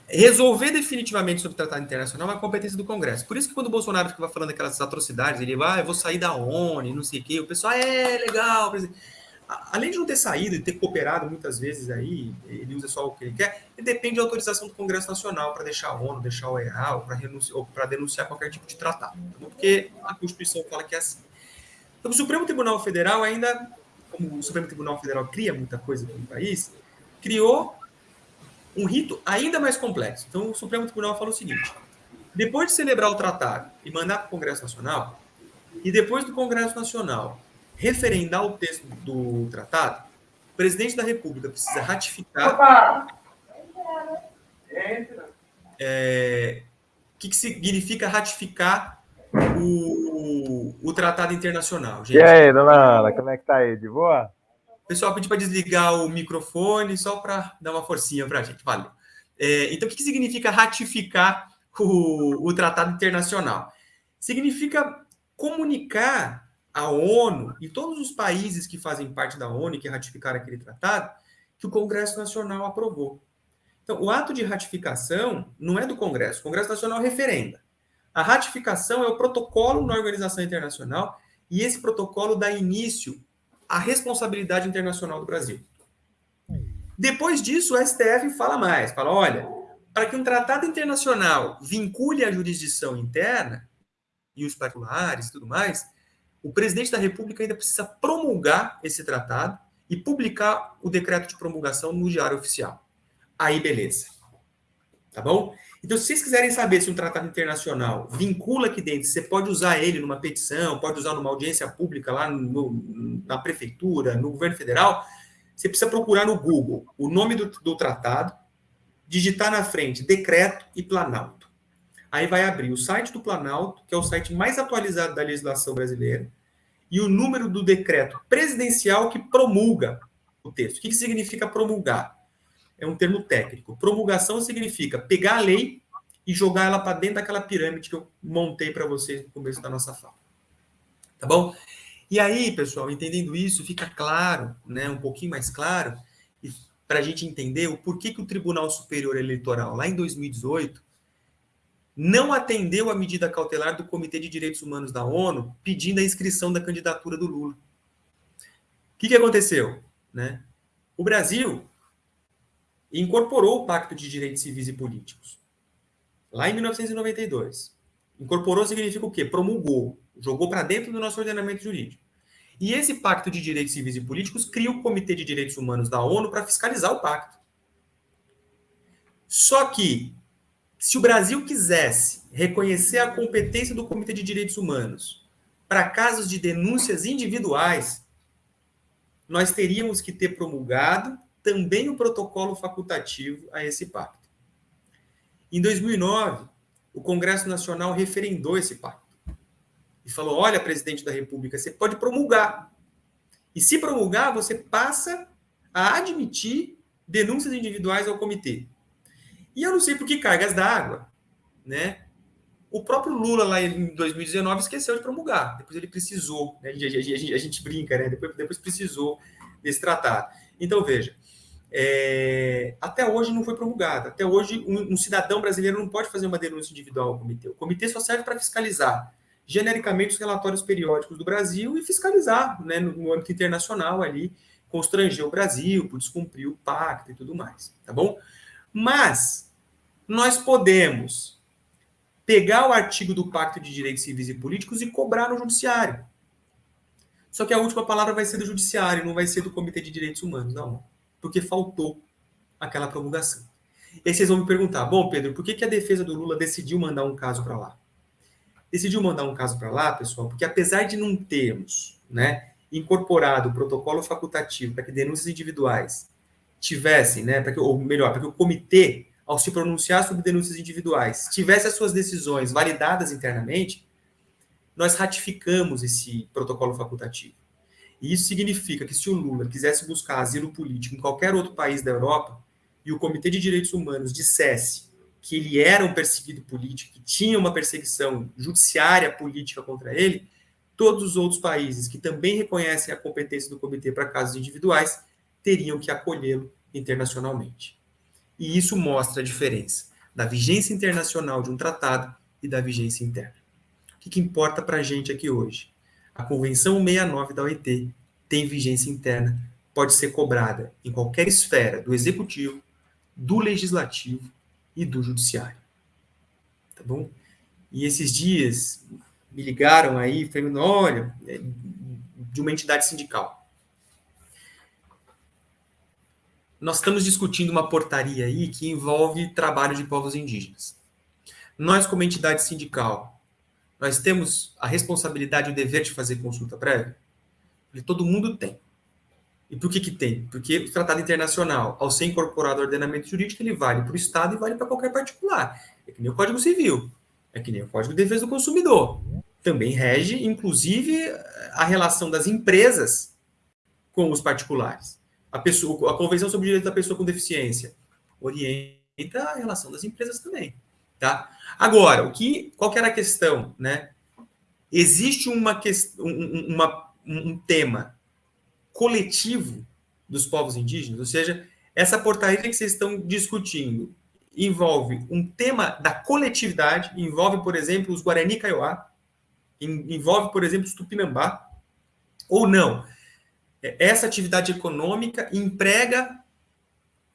resolver definitivamente sobre o tratado internacional é uma competência do Congresso. Por isso que quando o Bolsonaro ficava falando aquelas atrocidades, ele vai, ah, eu vou sair da ONU, não sei o quê, o pessoal, é legal, além de não ter saído e ter cooperado muitas vezes aí, ele usa só o que ele quer, ele depende da autorização do Congresso Nacional para deixar a ONU, deixar o OEA, ou para denunciar qualquer tipo de tratado, porque a Constituição fala que é assim. Então, o Supremo Tribunal Federal ainda, como o Supremo Tribunal Federal cria muita coisa no país, criou um rito ainda mais complexo. Então, o Supremo Tribunal falou o seguinte: depois de celebrar o tratado e mandar para o Congresso Nacional, e depois do Congresso Nacional referendar o texto do tratado, o presidente da República precisa ratificar é, o que, que significa ratificar o, o tratado internacional, gente? E aí, dona Ana, como é que tá aí? De boa? Pessoal, pedi para desligar o microfone só para dar uma forcinha para a gente. Valeu. É, então, o que, que significa ratificar o, o tratado internacional? Significa comunicar à ONU e todos os países que fazem parte da ONU e que ratificaram aquele tratado que o Congresso Nacional aprovou. Então, o ato de ratificação não é do Congresso. O Congresso Nacional referenda. A ratificação é o protocolo na organização internacional e esse protocolo dá início à responsabilidade internacional do Brasil. Depois disso, o STF fala mais, fala, olha, para que um tratado internacional vincule a jurisdição interna e os particulares e tudo mais, o presidente da República ainda precisa promulgar esse tratado e publicar o decreto de promulgação no Diário Oficial aí beleza. Tá bom? Então, se vocês quiserem saber se um tratado internacional vincula aqui dentro, você pode usar ele numa petição, pode usar numa audiência pública lá no, na prefeitura, no governo federal, você precisa procurar no Google o nome do, do tratado, digitar na frente decreto e Planalto. Aí vai abrir o site do Planalto, que é o site mais atualizado da legislação brasileira, e o número do decreto presidencial que promulga o texto. O que, que significa promulgar? É um termo técnico. Promulgação significa pegar a lei e jogar ela para dentro daquela pirâmide que eu montei para vocês no começo da nossa fala. Tá bom? E aí, pessoal, entendendo isso, fica claro, né, um pouquinho mais claro, para a gente entender o porquê que o Tribunal Superior Eleitoral, lá em 2018, não atendeu a medida cautelar do Comitê de Direitos Humanos da ONU pedindo a inscrição da candidatura do Lula. O que, que aconteceu? Né? O Brasil e incorporou o Pacto de Direitos Civis e Políticos. Lá em 1992. Incorporou significa o quê? Promulgou, jogou para dentro do nosso ordenamento jurídico. E esse Pacto de Direitos Civis e Políticos cria o Comitê de Direitos Humanos da ONU para fiscalizar o pacto. Só que, se o Brasil quisesse reconhecer a competência do Comitê de Direitos Humanos para casos de denúncias individuais, nós teríamos que ter promulgado também o protocolo facultativo a esse pacto. Em 2009, o Congresso Nacional referendou esse pacto e falou: olha, presidente da República, você pode promulgar. E se promulgar, você passa a admitir denúncias individuais ao comitê. E eu não sei por que cargas d'água, né? O próprio Lula, lá em 2019, esqueceu de promulgar. Depois ele precisou, né? a, gente, a, gente, a, gente, brinca, né? Depois, depois precisou desse tratado. Então, veja, é, até hoje não foi promulgada. Até hoje, um, um, cidadão brasileiro não pode fazer uma denúncia individual ao comitê. O comitê só serve para fiscalizar genericamente os relatórios periódicos do Brasil e fiscalizar né, no, no, âmbito internacional ali, constranger o Brasil por descumprir o pacto e tudo mais, tá bom? Mas nós podemos pegar o artigo do Pacto de Direitos Civis e Políticos e cobrar no judiciário. Só que a última palavra vai ser do judiciário, não vai ser do Comitê de Direitos Humanos, não porque faltou aquela promulgação. E aí vocês vão me perguntar, bom, Pedro, por que, que a defesa do Lula decidiu mandar um caso para lá? Decidiu mandar um caso para lá, pessoal, porque apesar de não termos né, incorporado o protocolo facultativo para que denúncias individuais tivessem, né, para que, ou melhor, para que o comitê, ao se pronunciar sobre denúncias individuais, tivesse as suas decisões validadas internamente, nós ratificamos esse protocolo facultativo. E isso significa que se o Lula quisesse buscar asilo político em qualquer outro país da Europa e o Comitê de Direitos Humanos dissesse que ele era um perseguido político, que tinha uma perseguição judiciária política contra ele, todos os outros países que também reconhecem a competência do comitê para casos individuais teriam que acolhê-lo internacionalmente. E isso mostra a diferença da vigência internacional de um tratado e da vigência interna. O que, que importa para a gente aqui hoje? A Convenção 69 da OIT tem vigência interna, pode ser cobrada em qualquer esfera do executivo, do legislativo e do judiciário. Tá bom? E esses dias me ligaram aí, falando, olha, é de uma entidade sindical. Nós estamos discutindo uma portaria aí que envolve trabalho de povos indígenas. Nós, como entidade sindical, nós temos a responsabilidade e o dever de fazer consulta prévia? Todo mundo tem. E por que que tem? Porque o tratado internacional, ao ser incorporado ao ordenamento jurídico, ele vale para o Estado e vale para qualquer particular. É que nem o Código Civil, é que nem o Código de Defesa do Consumidor. Também rege, inclusive, a relação das empresas com os particulares. A, pessoa, a Convenção sobre o Direito da Pessoa com Deficiência orienta a relação das empresas também. Tá? Agora, o que, qual que era a questão? Né? Existe uma, um, uma, um tema coletivo dos povos indígenas, ou seja, essa portaria que vocês estão discutindo envolve um tema da coletividade, envolve, por exemplo, os Guarani Kaiowá, envolve, por exemplo, os Tupinambá, ou não. É, essa atividade econômica emprega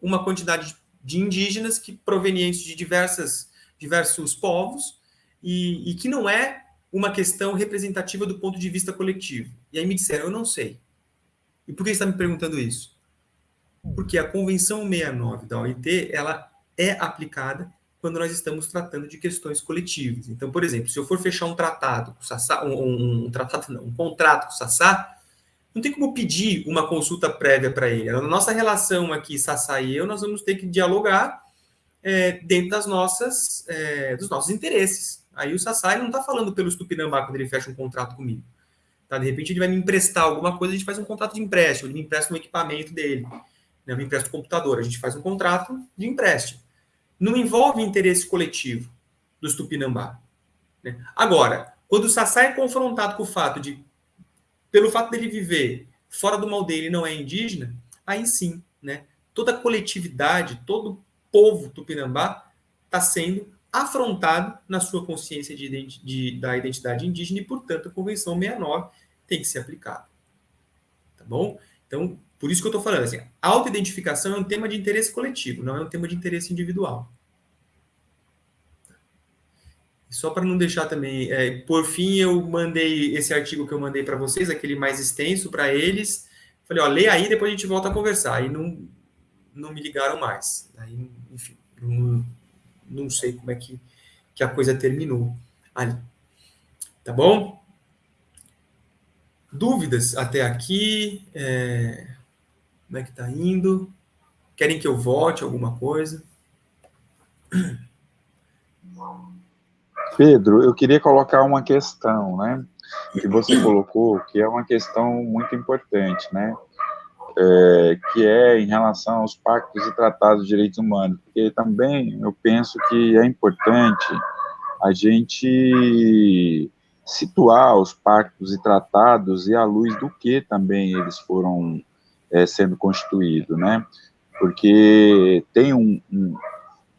uma quantidade de indígenas que provenientes de diversas, diversos povos e, e que não é uma questão representativa do ponto de vista coletivo. E aí me disseram, eu não sei. E por que está me perguntando isso? Porque a Convenção 69 da OIT, ela é aplicada quando nós estamos tratando de questões coletivas. Então, por exemplo, se eu for fechar um tratado com o Sassá, um, um, um tratado não, um contrato com o Sassá, não tem como pedir uma consulta prévia para ele. Na nossa relação aqui, Sassá e eu, nós vamos ter que dialogar é, dentro das nossas, é, dos nossos interesses. Aí o Sassá não está falando pelo Tupinambá quando ele fecha um contrato comigo. Tá? De repente ele vai me emprestar alguma coisa, a gente faz um contrato de empréstimo, ele me empresta um equipamento dele, né? eu me empresta o computador, a gente faz um contrato de empréstimo. Não envolve interesse coletivo dos Tupinambá. Né? Agora, quando o Sassá é confrontado com o fato de, pelo fato dele viver fora do mal dele não é indígena, aí sim, né? toda a coletividade, todo povo Tupinambá está sendo afrontado na sua consciência de, de, da identidade indígena e, portanto, a Convenção 69 tem que ser aplicada. Tá bom? Então, por isso que eu estou falando assim, autoidentificação é um tema de interesse coletivo, não é um tema de interesse individual. Só para não deixar também, é, por fim, eu mandei esse artigo que eu mandei para vocês, aquele mais extenso para eles. Falei, ó, lê aí, depois a gente volta a conversar. Aí não, não me ligaram mais. Aí, não, sei como é que, que a coisa terminou ali. Tá bom? Dúvidas até aqui? É... Como é que tá indo? Querem que eu volte alguma coisa? Pedro, eu queria colocar uma questão, né? Que você colocou, que é uma questão muito importante, né? É, que é em relação aos pactos e tratados de direitos humanos, porque também eu penso que é importante a gente situar os pactos e tratados e à luz do que também eles foram é, sendo constituídos, né? Porque tem um, um,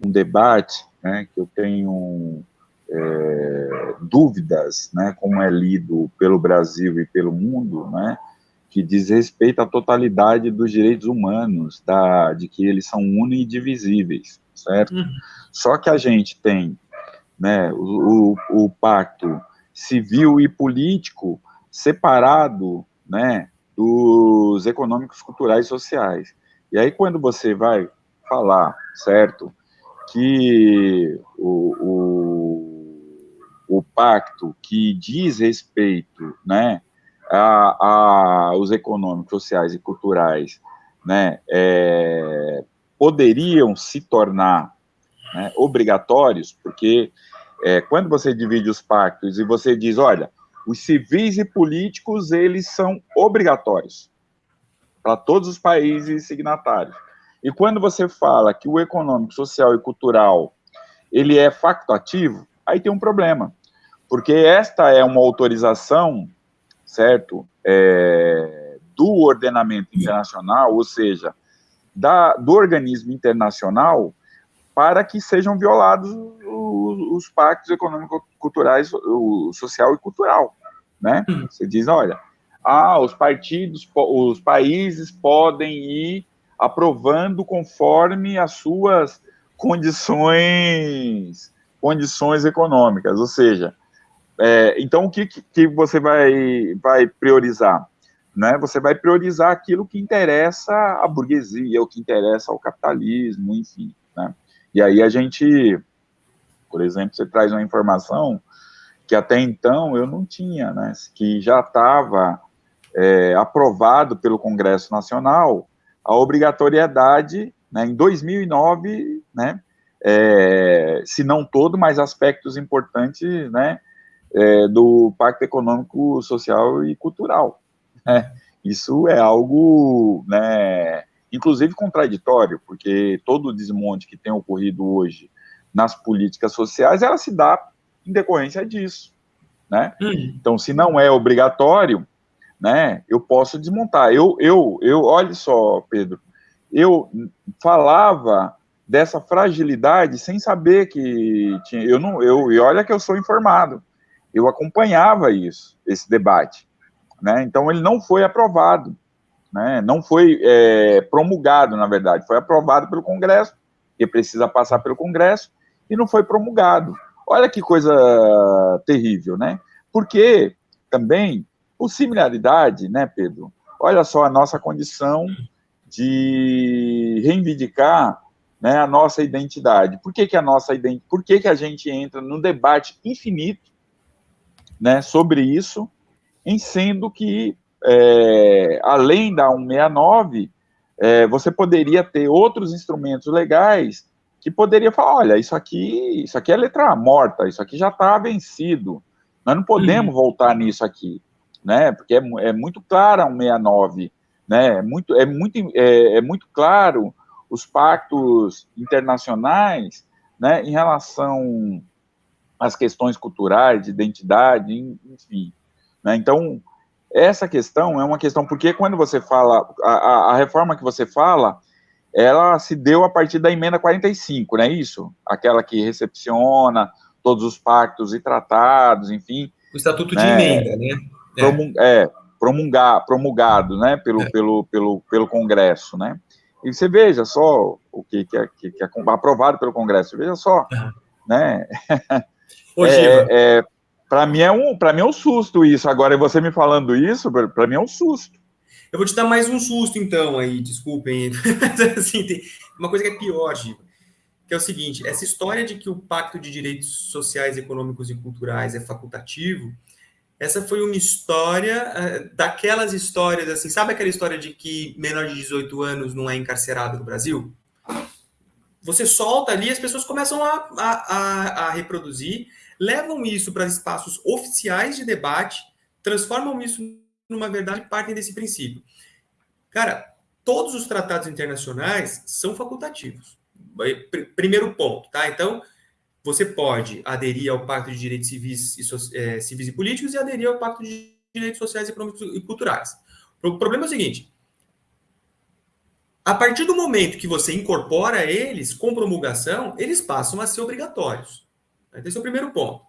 um debate, né, que eu tenho é, dúvidas, né, como é lido pelo Brasil e pelo mundo, né, que diz respeito à totalidade dos direitos humanos, da, de que eles são unidivisíveis, certo? Uhum. Só que a gente tem né, o, o, o, pacto civil e político separado né, dos econômicos, culturais e sociais. E aí, quando você vai falar, certo, que o, o, o pacto que diz respeito, né, a, a, os econômicos, sociais e culturais, né, é, poderiam se tornar né, obrigatórios, porque é, quando você divide os pactos e você diz, olha, os civis e políticos, eles são obrigatórios para todos os países signatários. E quando você fala que o econômico, social e cultural, ele é facultativo, aí tem um problema, porque esta é uma autorização certo? É, do ordenamento internacional, ou seja, da, do organismo internacional, para que sejam violados os, os pactos econômico-culturais, o social e cultural, né? Hum. Você diz, olha, ah, os partidos, os países podem ir aprovando conforme as suas condições condições econômicas, ou seja, é, então, o que, que você vai, vai priorizar? Né? Você vai priorizar aquilo que interessa à burguesia, o que interessa ao capitalismo, enfim. Né? E aí a gente, por exemplo, você traz uma informação que até então eu não tinha, né? que já estava é, aprovado pelo Congresso Nacional a obrigatoriedade, né, em 2009, né, é, se não todo, mas aspectos importantes, né, é, do Pacto Econômico, Social e Cultural. Né? Isso é algo, né, inclusive contraditório, porque todo o desmonte que tem ocorrido hoje nas políticas sociais, ela se dá em decorrência disso, né? Hum. Então, se não é obrigatório, né, eu posso desmontar. Eu, eu, eu, olha só, Pedro, eu falava dessa fragilidade sem saber que tinha. Eu não, eu, e olha que eu sou informado. Eu acompanhava isso, esse debate, né? Então ele não foi aprovado, né? Não foi é, promulgado, na verdade, foi aprovado pelo Congresso, que precisa passar pelo Congresso, e não foi promulgado. Olha que coisa terrível, né? Porque também, por similaridade, né, Pedro? Olha só a nossa condição de reivindicar né, a nossa identidade. Por que, que a nossa identidade, por que, que a gente entra num debate infinito né, sobre isso, em sendo que, é, além da 169, é, você poderia ter outros instrumentos legais que poderia falar, olha, isso aqui, isso aqui é letra morta, isso aqui já está vencido, nós não podemos uhum. voltar nisso aqui, né, porque é, é muito clara a 169, né, é muito, é muito, é, é muito claro os pactos internacionais, né, em relação às questões culturais, de identidade, enfim. Né? Então, essa questão é uma questão, porque quando você fala, a, a, reforma que você fala, ela se deu a partir da emenda 45, não é isso? Aquela que recepciona todos os pactos e tratados, enfim. O Estatuto né? de Emenda, né? É, promulgar, promulgado, né, pelo, é. pelo, pelo, pelo Congresso, né? E você veja só o que, que, é, que, é aprovado pelo Congresso, veja só, né? Ô, é, é para mim é um, para mim é um susto isso. Agora você me falando isso, para mim é um susto. Eu vou te dar mais um susto então aí, desculpem. assim, tem uma coisa que é pior, Giva, que é o seguinte: essa história de que o Pacto de Direitos Sociais, Econômicos e Culturais é facultativo essa foi uma história uh, daquelas histórias, assim, sabe aquela história de que menor de 18 anos não é encarcerado no Brasil? Você solta ali, as pessoas começam a, a, a, a reproduzir, levam isso para espaços oficiais de debate, transformam isso numa verdade e partem desse princípio. Cara, todos os tratados internacionais são facultativos. Primeiro ponto, tá? Então, você pode aderir ao Pacto de Direitos Civis e, é, Civis e Políticos e aderir ao Pacto de Direitos Sociais, Econômicos e Culturais. O problema é o seguinte: a partir do momento que você incorpora eles com promulgação, eles passam a ser obrigatórios. Esse é o primeiro ponto.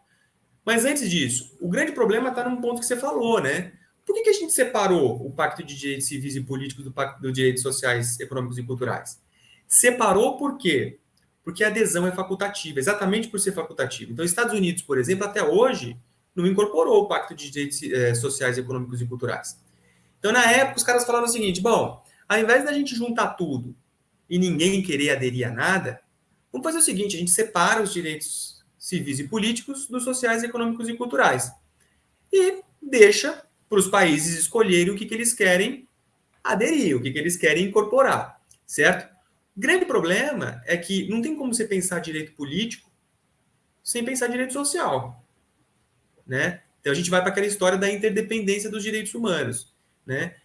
Mas antes disso, o grande problema está num ponto que você falou, né? Por que, que a gente separou o Pacto de Direitos Civis e Políticos do Pacto de Direitos Sociais, Econômicos e Culturais? Separou por quê? porque a adesão é facultativa, exatamente por ser facultativa. Então, Estados Unidos, por exemplo, até hoje, não incorporou o Pacto de Direitos eh, Sociais, Econômicos e Culturais. Então, na época, os caras falaram o seguinte: bom, ao invés da gente juntar tudo e ninguém querer aderir a nada, vamos fazer o seguinte: a gente separa os direitos civis e políticos dos sociais, econômicos e culturais. E deixa para os países escolherem o que, que eles querem aderir, o que, que eles querem incorporar, certo? O grande problema é que não tem como você pensar direito político sem pensar direito social, né? Então a gente vai para aquela história da interdependência dos direitos humanos, né?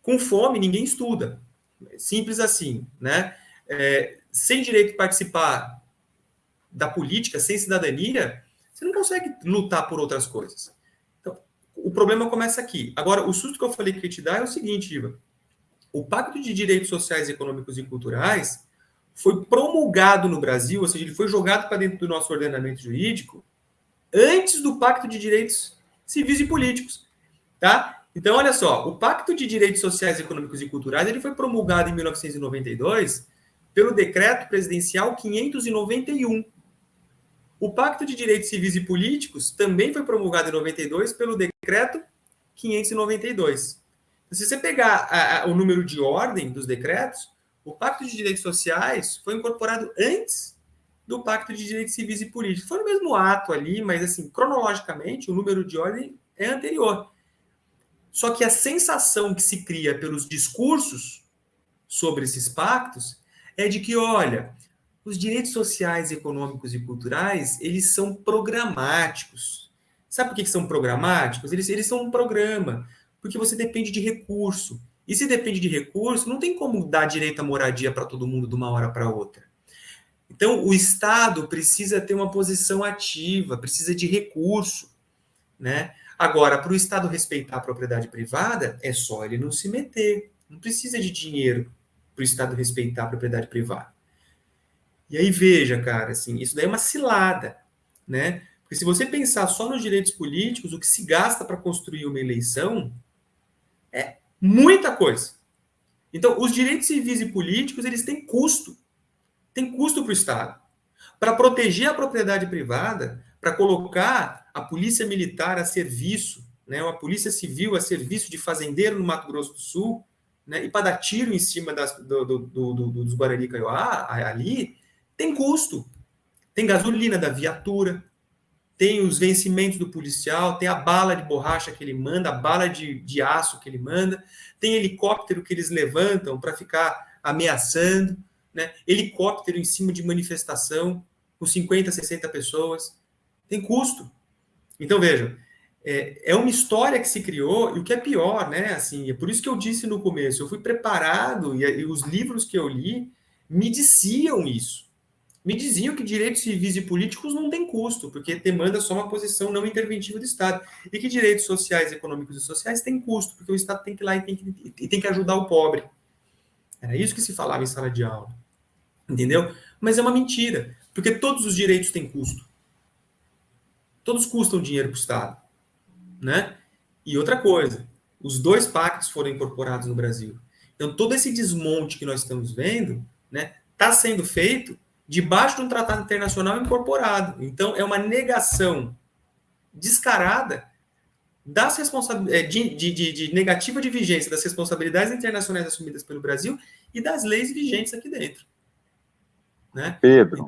Com fome ninguém estuda, simples assim, né? É, sem direito de participar da política, sem cidadania, você não consegue lutar por outras coisas. Então, o problema começa aqui. Agora, o susto que eu falei que te dar é o seguinte, Iva o Pacto de Direitos Sociais, Econômicos e Culturais foi promulgado no Brasil, ou seja, ele foi jogado para dentro do nosso ordenamento jurídico antes do Pacto de Direitos Civis e Políticos, tá? Então, olha só, o Pacto de Direitos Sociais, Econômicos e Culturais, ele foi promulgado em 1992 pelo Decreto Presidencial 591. O Pacto de Direitos Civis e Políticos também foi promulgado em 92 pelo Decreto 592. Se você pegar a, a, o número de ordem dos decretos, o Pacto de Direitos Sociais foi incorporado antes do Pacto de Direitos Civis e Políticos. Foi no mesmo ato ali, mas assim, cronologicamente, o número de ordem é anterior. Só que a sensação que se cria pelos discursos sobre esses pactos é de que, olha, os direitos sociais, econômicos e culturais, eles são programáticos. Sabe por que são programáticos? Eles, eles são um programa, porque você depende de recurso. E se depende de recurso, não tem como dar direito à moradia para todo mundo de uma hora para outra. Então, o Estado precisa ter uma posição ativa, precisa de recurso, né? Agora, para o Estado respeitar a propriedade privada, é só ele não se meter. Não precisa de dinheiro para o Estado respeitar a propriedade privada. E aí veja, cara, assim, isso daí é uma cilada, né? Porque se você pensar só nos direitos políticos, o que se gasta para construir uma eleição é muita coisa. Então, os direitos civis e políticos, eles têm custo. Tem custo para o Estado. Para proteger a propriedade privada, para colocar a polícia militar a serviço, né, a polícia civil a serviço de fazendeiro no Mato Grosso do Sul, né, e para dar tiro em cima das, do, do, do, dos Guarani Kaiowá, ali, tem custo. Tem gasolina da viatura, tem os vencimentos do policial, tem a bala de borracha que ele manda, a bala de, de aço que ele manda, tem helicóptero que eles levantam para ficar ameaçando, né? helicóptero em cima de manifestação, com 50, 60 pessoas. Tem custo. Então, vejam, é, é, uma história que se criou, e o que é pior, né? Assim, é por isso que eu disse no começo, eu fui preparado, e, e os livros que eu li me diziam isso me diziam que direitos civis e políticos não têm custo, porque demanda só uma posição não interventiva do Estado, e que direitos sociais, econômicos e sociais têm custo, porque o Estado tem que ir lá e tem que, e tem que ajudar o pobre. Era isso que se falava em sala de aula. Entendeu? Mas é uma mentira, porque todos os direitos têm custo. Todos custam dinheiro para o Estado. Né? E outra coisa, os dois pactos foram incorporados no Brasil. Então, todo esse desmonte que nós estamos vendo está né, tá sendo feito debaixo de um tratado internacional incorporado. Então, é uma negação descarada das responsabilidades é, de, de, de, negativa de vigência das responsabilidades internacionais assumidas pelo Brasil e das leis vigentes aqui dentro. Né? Pedro.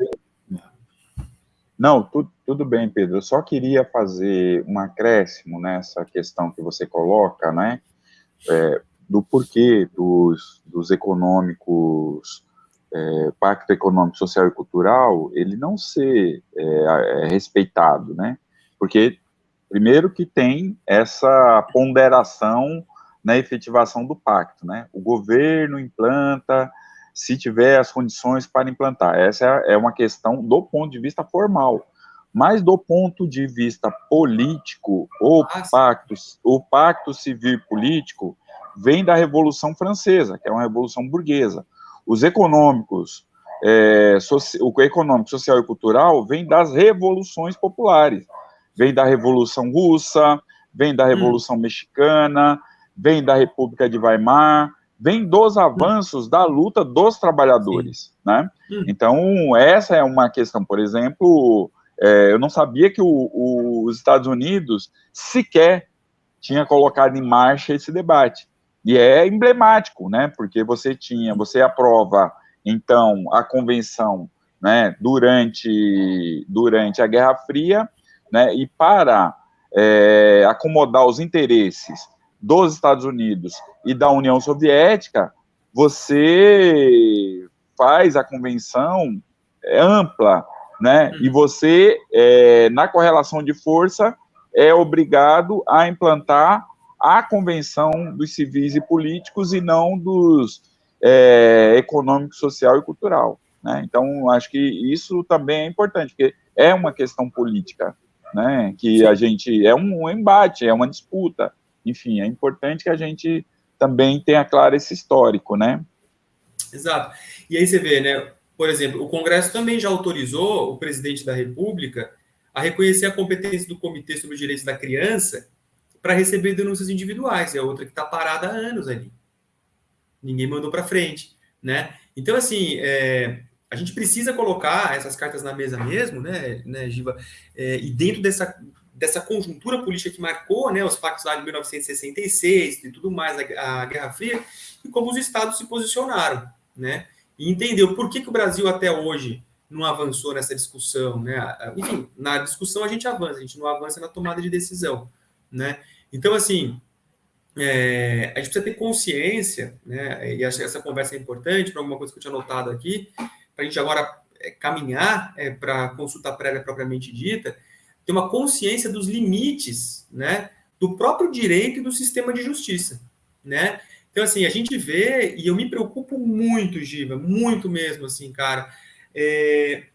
Não, tudo, tudo bem, Pedro. Eu só queria fazer um acréscimo nessa questão que você coloca, né? É, do porquê dos, dos econômicos é, Pacto Econômico, Social e Cultural, ele não ser é, é, respeitado, né? Porque, primeiro que tem essa ponderação na efetivação do pacto, né? O governo implanta, se tiver as condições para implantar. Essa é, é uma questão do ponto de vista formal. Mas do ponto de vista político, o pacto, o pacto civil político vem da Revolução Francesa, que é uma revolução burguesa os econômicos, é, o econômico, social e cultural vem das revoluções populares. Vem da Revolução Russa, vem da Revolução hum. Mexicana, vem da República de Weimar, vem dos avanços hum. da luta dos trabalhadores, né? Hum. Então, essa é uma questão, por exemplo, é, eu não sabia que o, o, os Estados Unidos sequer tinha colocado em marcha esse debate. E é emblemático, né? Porque você tinha, você aprova então a convenção, né? Durante durante a Guerra Fria, né? E para é, acomodar os interesses dos Estados Unidos e da União Soviética, você faz a convenção ampla, né? E você, é, na correlação de força, é obrigado a implantar a convenção dos civis e políticos e não dos é, econômico, social e cultural. Né? Então, acho que isso também é importante, porque é uma questão política, né? que Sim. a gente, é um embate, é uma disputa, enfim, é importante que a gente também tenha claro esse histórico, né? Exato. E aí você vê, né, por exemplo, o Congresso também já autorizou o presidente da República a reconhecer a competência do Comitê sobre os Direitos da Criança para receber denúncias individuais. É outra que está parada há anos ali. Ninguém mandou para frente, né? Então, assim, é, a gente precisa colocar essas cartas na mesa mesmo, né, né Giva? É, e dentro dessa, dessa conjuntura política que marcou né, os pactos lá de 1966 e tudo mais, a, a Guerra Fria, e como os estados se posicionaram, né? E entendeu por que, que o Brasil até hoje não avançou nessa discussão, né? Enfim, na discussão a gente avança, a gente não avança na tomada de decisão, né? Então, assim, é, a gente precisa ter consciência, né? E essa, conversa é importante para alguma coisa que eu tinha notado aqui, para a gente agora é, caminhar é, para consulta prévia propriamente dita, ter uma consciência dos limites, né? Do próprio direito e do sistema de justiça, né? Então, assim, a gente vê, e eu me preocupo muito, Giva, muito mesmo, assim, cara, é,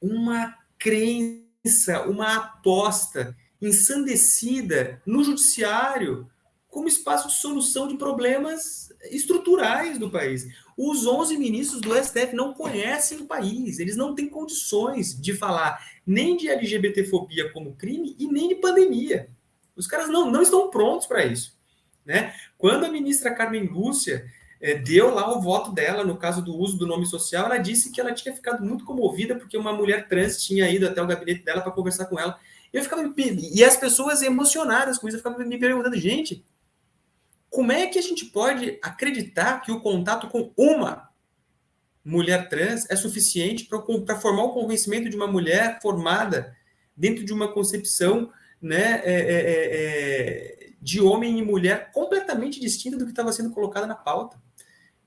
uma crença, uma aposta ensandecida no judiciário como espaço de solução de problemas estruturais do país. Os 11 ministros do STF não conhecem o país, eles não têm condições de falar nem de LGBTfobia como crime e nem de pandemia. Os caras não, não estão prontos para isso. Né? Quando a ministra Carmen Lúcia é, deu lá o voto dela no caso do uso do nome social, ela disse que ela tinha ficado muito comovida porque uma mulher trans tinha ido até o gabinete dela para conversar com ela. Eu ficava e as pessoas emocionadas com isso, eu ficava me perguntando, gente, como é que a gente pode acreditar que o contato com uma mulher trans é suficiente para formar o convencimento de uma mulher formada dentro de uma concepção né, é, é, é, é de homem e mulher completamente distinta do que estava sendo colocada na pauta,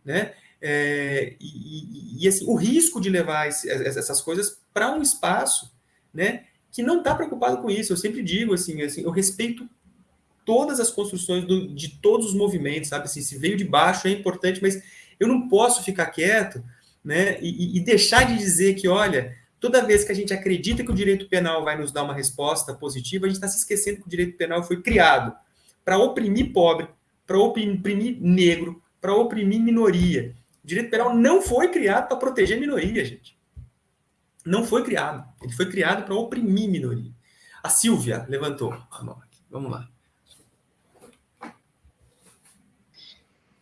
né? É, e, e, e, assim, o risco de levar esse, essas coisas para um espaço, né, que não está preocupado com isso. Eu sempre digo assim, assim eu respeito todas as construções do, de todos os movimentos, sabe? Assim, se veio de baixo é importante, mas eu não posso ficar quieto, né? E, e, deixar de dizer que, olha, toda vez que a gente acredita que o direito penal vai nos dar uma resposta positiva, a gente está se esquecendo que o direito penal foi criado para oprimir pobre, para oprimir negro, para oprimir minoria. O direito penal não foi criado para proteger minoria, gente não foi criado. Ele foi criado para oprimir minoria. A Silvia levantou a mão aqui. Vamos lá.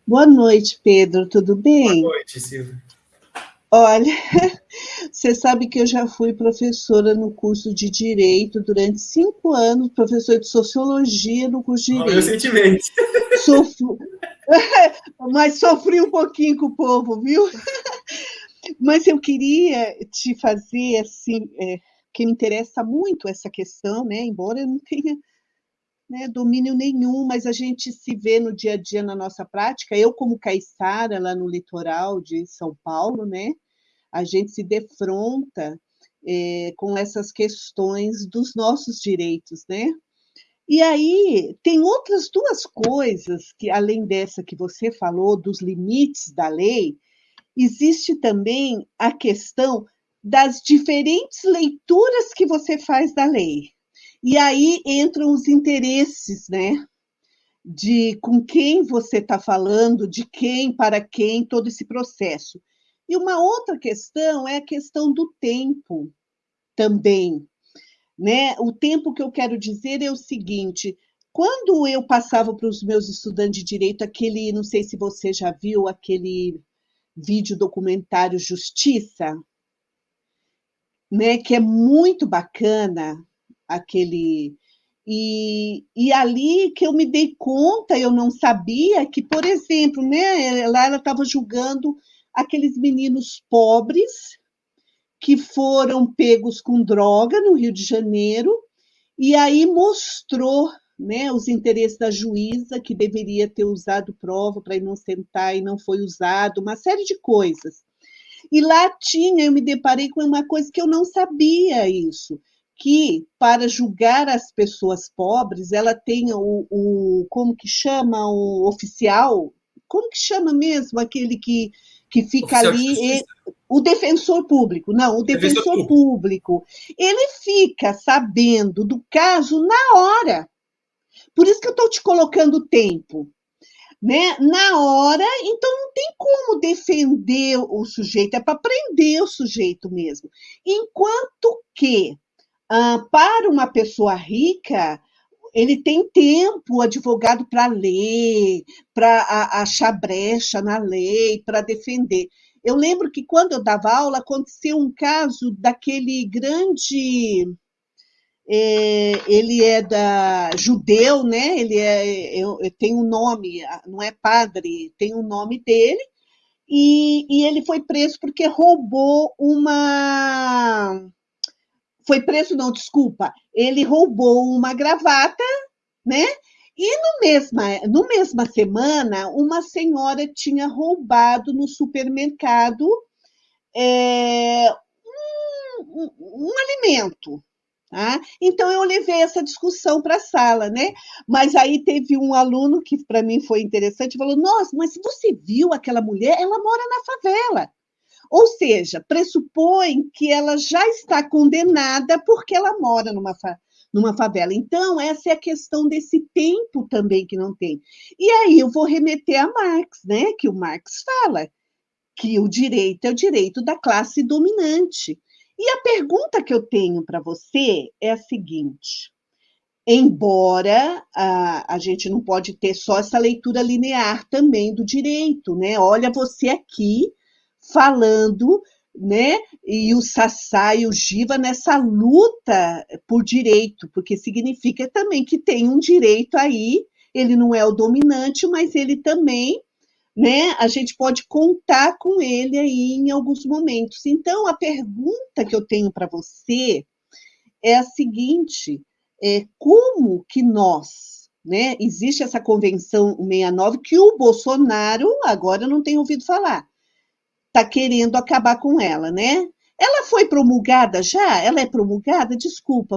Boa noite, Pedro. Tudo bem? Boa noite, Silvia. Olha, você sabe que eu já fui professora no curso de Direito durante cinco anos, professora de Sociologia no curso de Direito. Meus sentimentos. Sofri... Mas sofri um pouquinho com o povo, viu? Mas eu queria te fazer assim, é, que me interessa muito essa questão, né? Embora eu não tenha né, domínio nenhum, mas a gente se vê no dia a dia na nossa prática. Eu, como caiçara lá no litoral de São Paulo, né? A gente se defronta é, com essas questões dos nossos direitos, né? E aí tem outras duas coisas que, além dessa que você falou, dos limites da lei, existe também a questão das diferentes leituras que você faz da lei. E aí entram os interesses, né? De com quem você está falando, de quem, para quem, todo esse processo. E uma outra questão é a questão do tempo também. Né? O tempo que eu quero dizer é o seguinte: quando eu passava para os meus estudantes de direito aquele, não sei se você já viu, aquele vídeo documentário Justiça, né, que é muito bacana aquele e, e ali que eu me dei conta, eu não sabia que, por exemplo, né, lá ela estava julgando aqueles meninos pobres que foram pegos com droga no Rio de Janeiro, e aí mostrou né, os interesses da juíza, que deveria ter usado prova para inocentar e não foi usado, uma série de coisas. E lá tinha, eu me deparei com uma coisa que eu não sabia isso, que para julgar as pessoas pobres, ela tem o, o como que chama o oficial, como que chama mesmo aquele que, que fica oficial ali, o defensor público, não, o defensor, defensor público. público, ele fica sabendo do caso na hora. Por isso que eu estou te colocando tempo. Né? Na hora, então não tem como defender o sujeito, é para prender o sujeito mesmo. Enquanto que, ah, para uma pessoa rica, ele tem tempo, o advogado, para ler, para achar brecha na lei, para defender. Eu lembro que quando eu dava aula, aconteceu um caso daquele grande é, ele é da judeu, né? Ele é, tem um nome, não é padre, tem um nome dele. E, e ele foi preso porque roubou uma. Foi preso, não, desculpa. Ele roubou uma gravata, né? E no mesma, no mesma semana, uma senhora tinha roubado no supermercado é, um, um, um alimento. Tá? Então, eu levei essa discussão para a sala, né? Mas aí teve um aluno que para mim foi interessante, falou: Nossa, mas você viu aquela mulher? Ela mora na favela. Ou seja, pressupõe que ela já está condenada porque ela mora numa, fa numa favela. Então, essa é a questão desse tempo também que não tem. E aí eu vou remeter a Marx, né? Que o Marx fala que o direito é o direito da classe dominante. E a pergunta que eu tenho para você é a seguinte: embora a, a gente não pode ter só essa leitura linear também do direito, né? Olha você aqui falando, né? E o Sassá e o Giva nessa luta por direito, porque significa também que tem um direito aí, ele não é o dominante, mas ele também né? A gente pode contar com ele aí em alguns momentos. Então, a pergunta que eu tenho para você é a seguinte: é, como que nós, né? Existe essa convenção 69 que o Bolsonaro agora não tem ouvido falar, está querendo acabar com ela, né? Ela foi promulgada já? Ela é promulgada? Desculpa,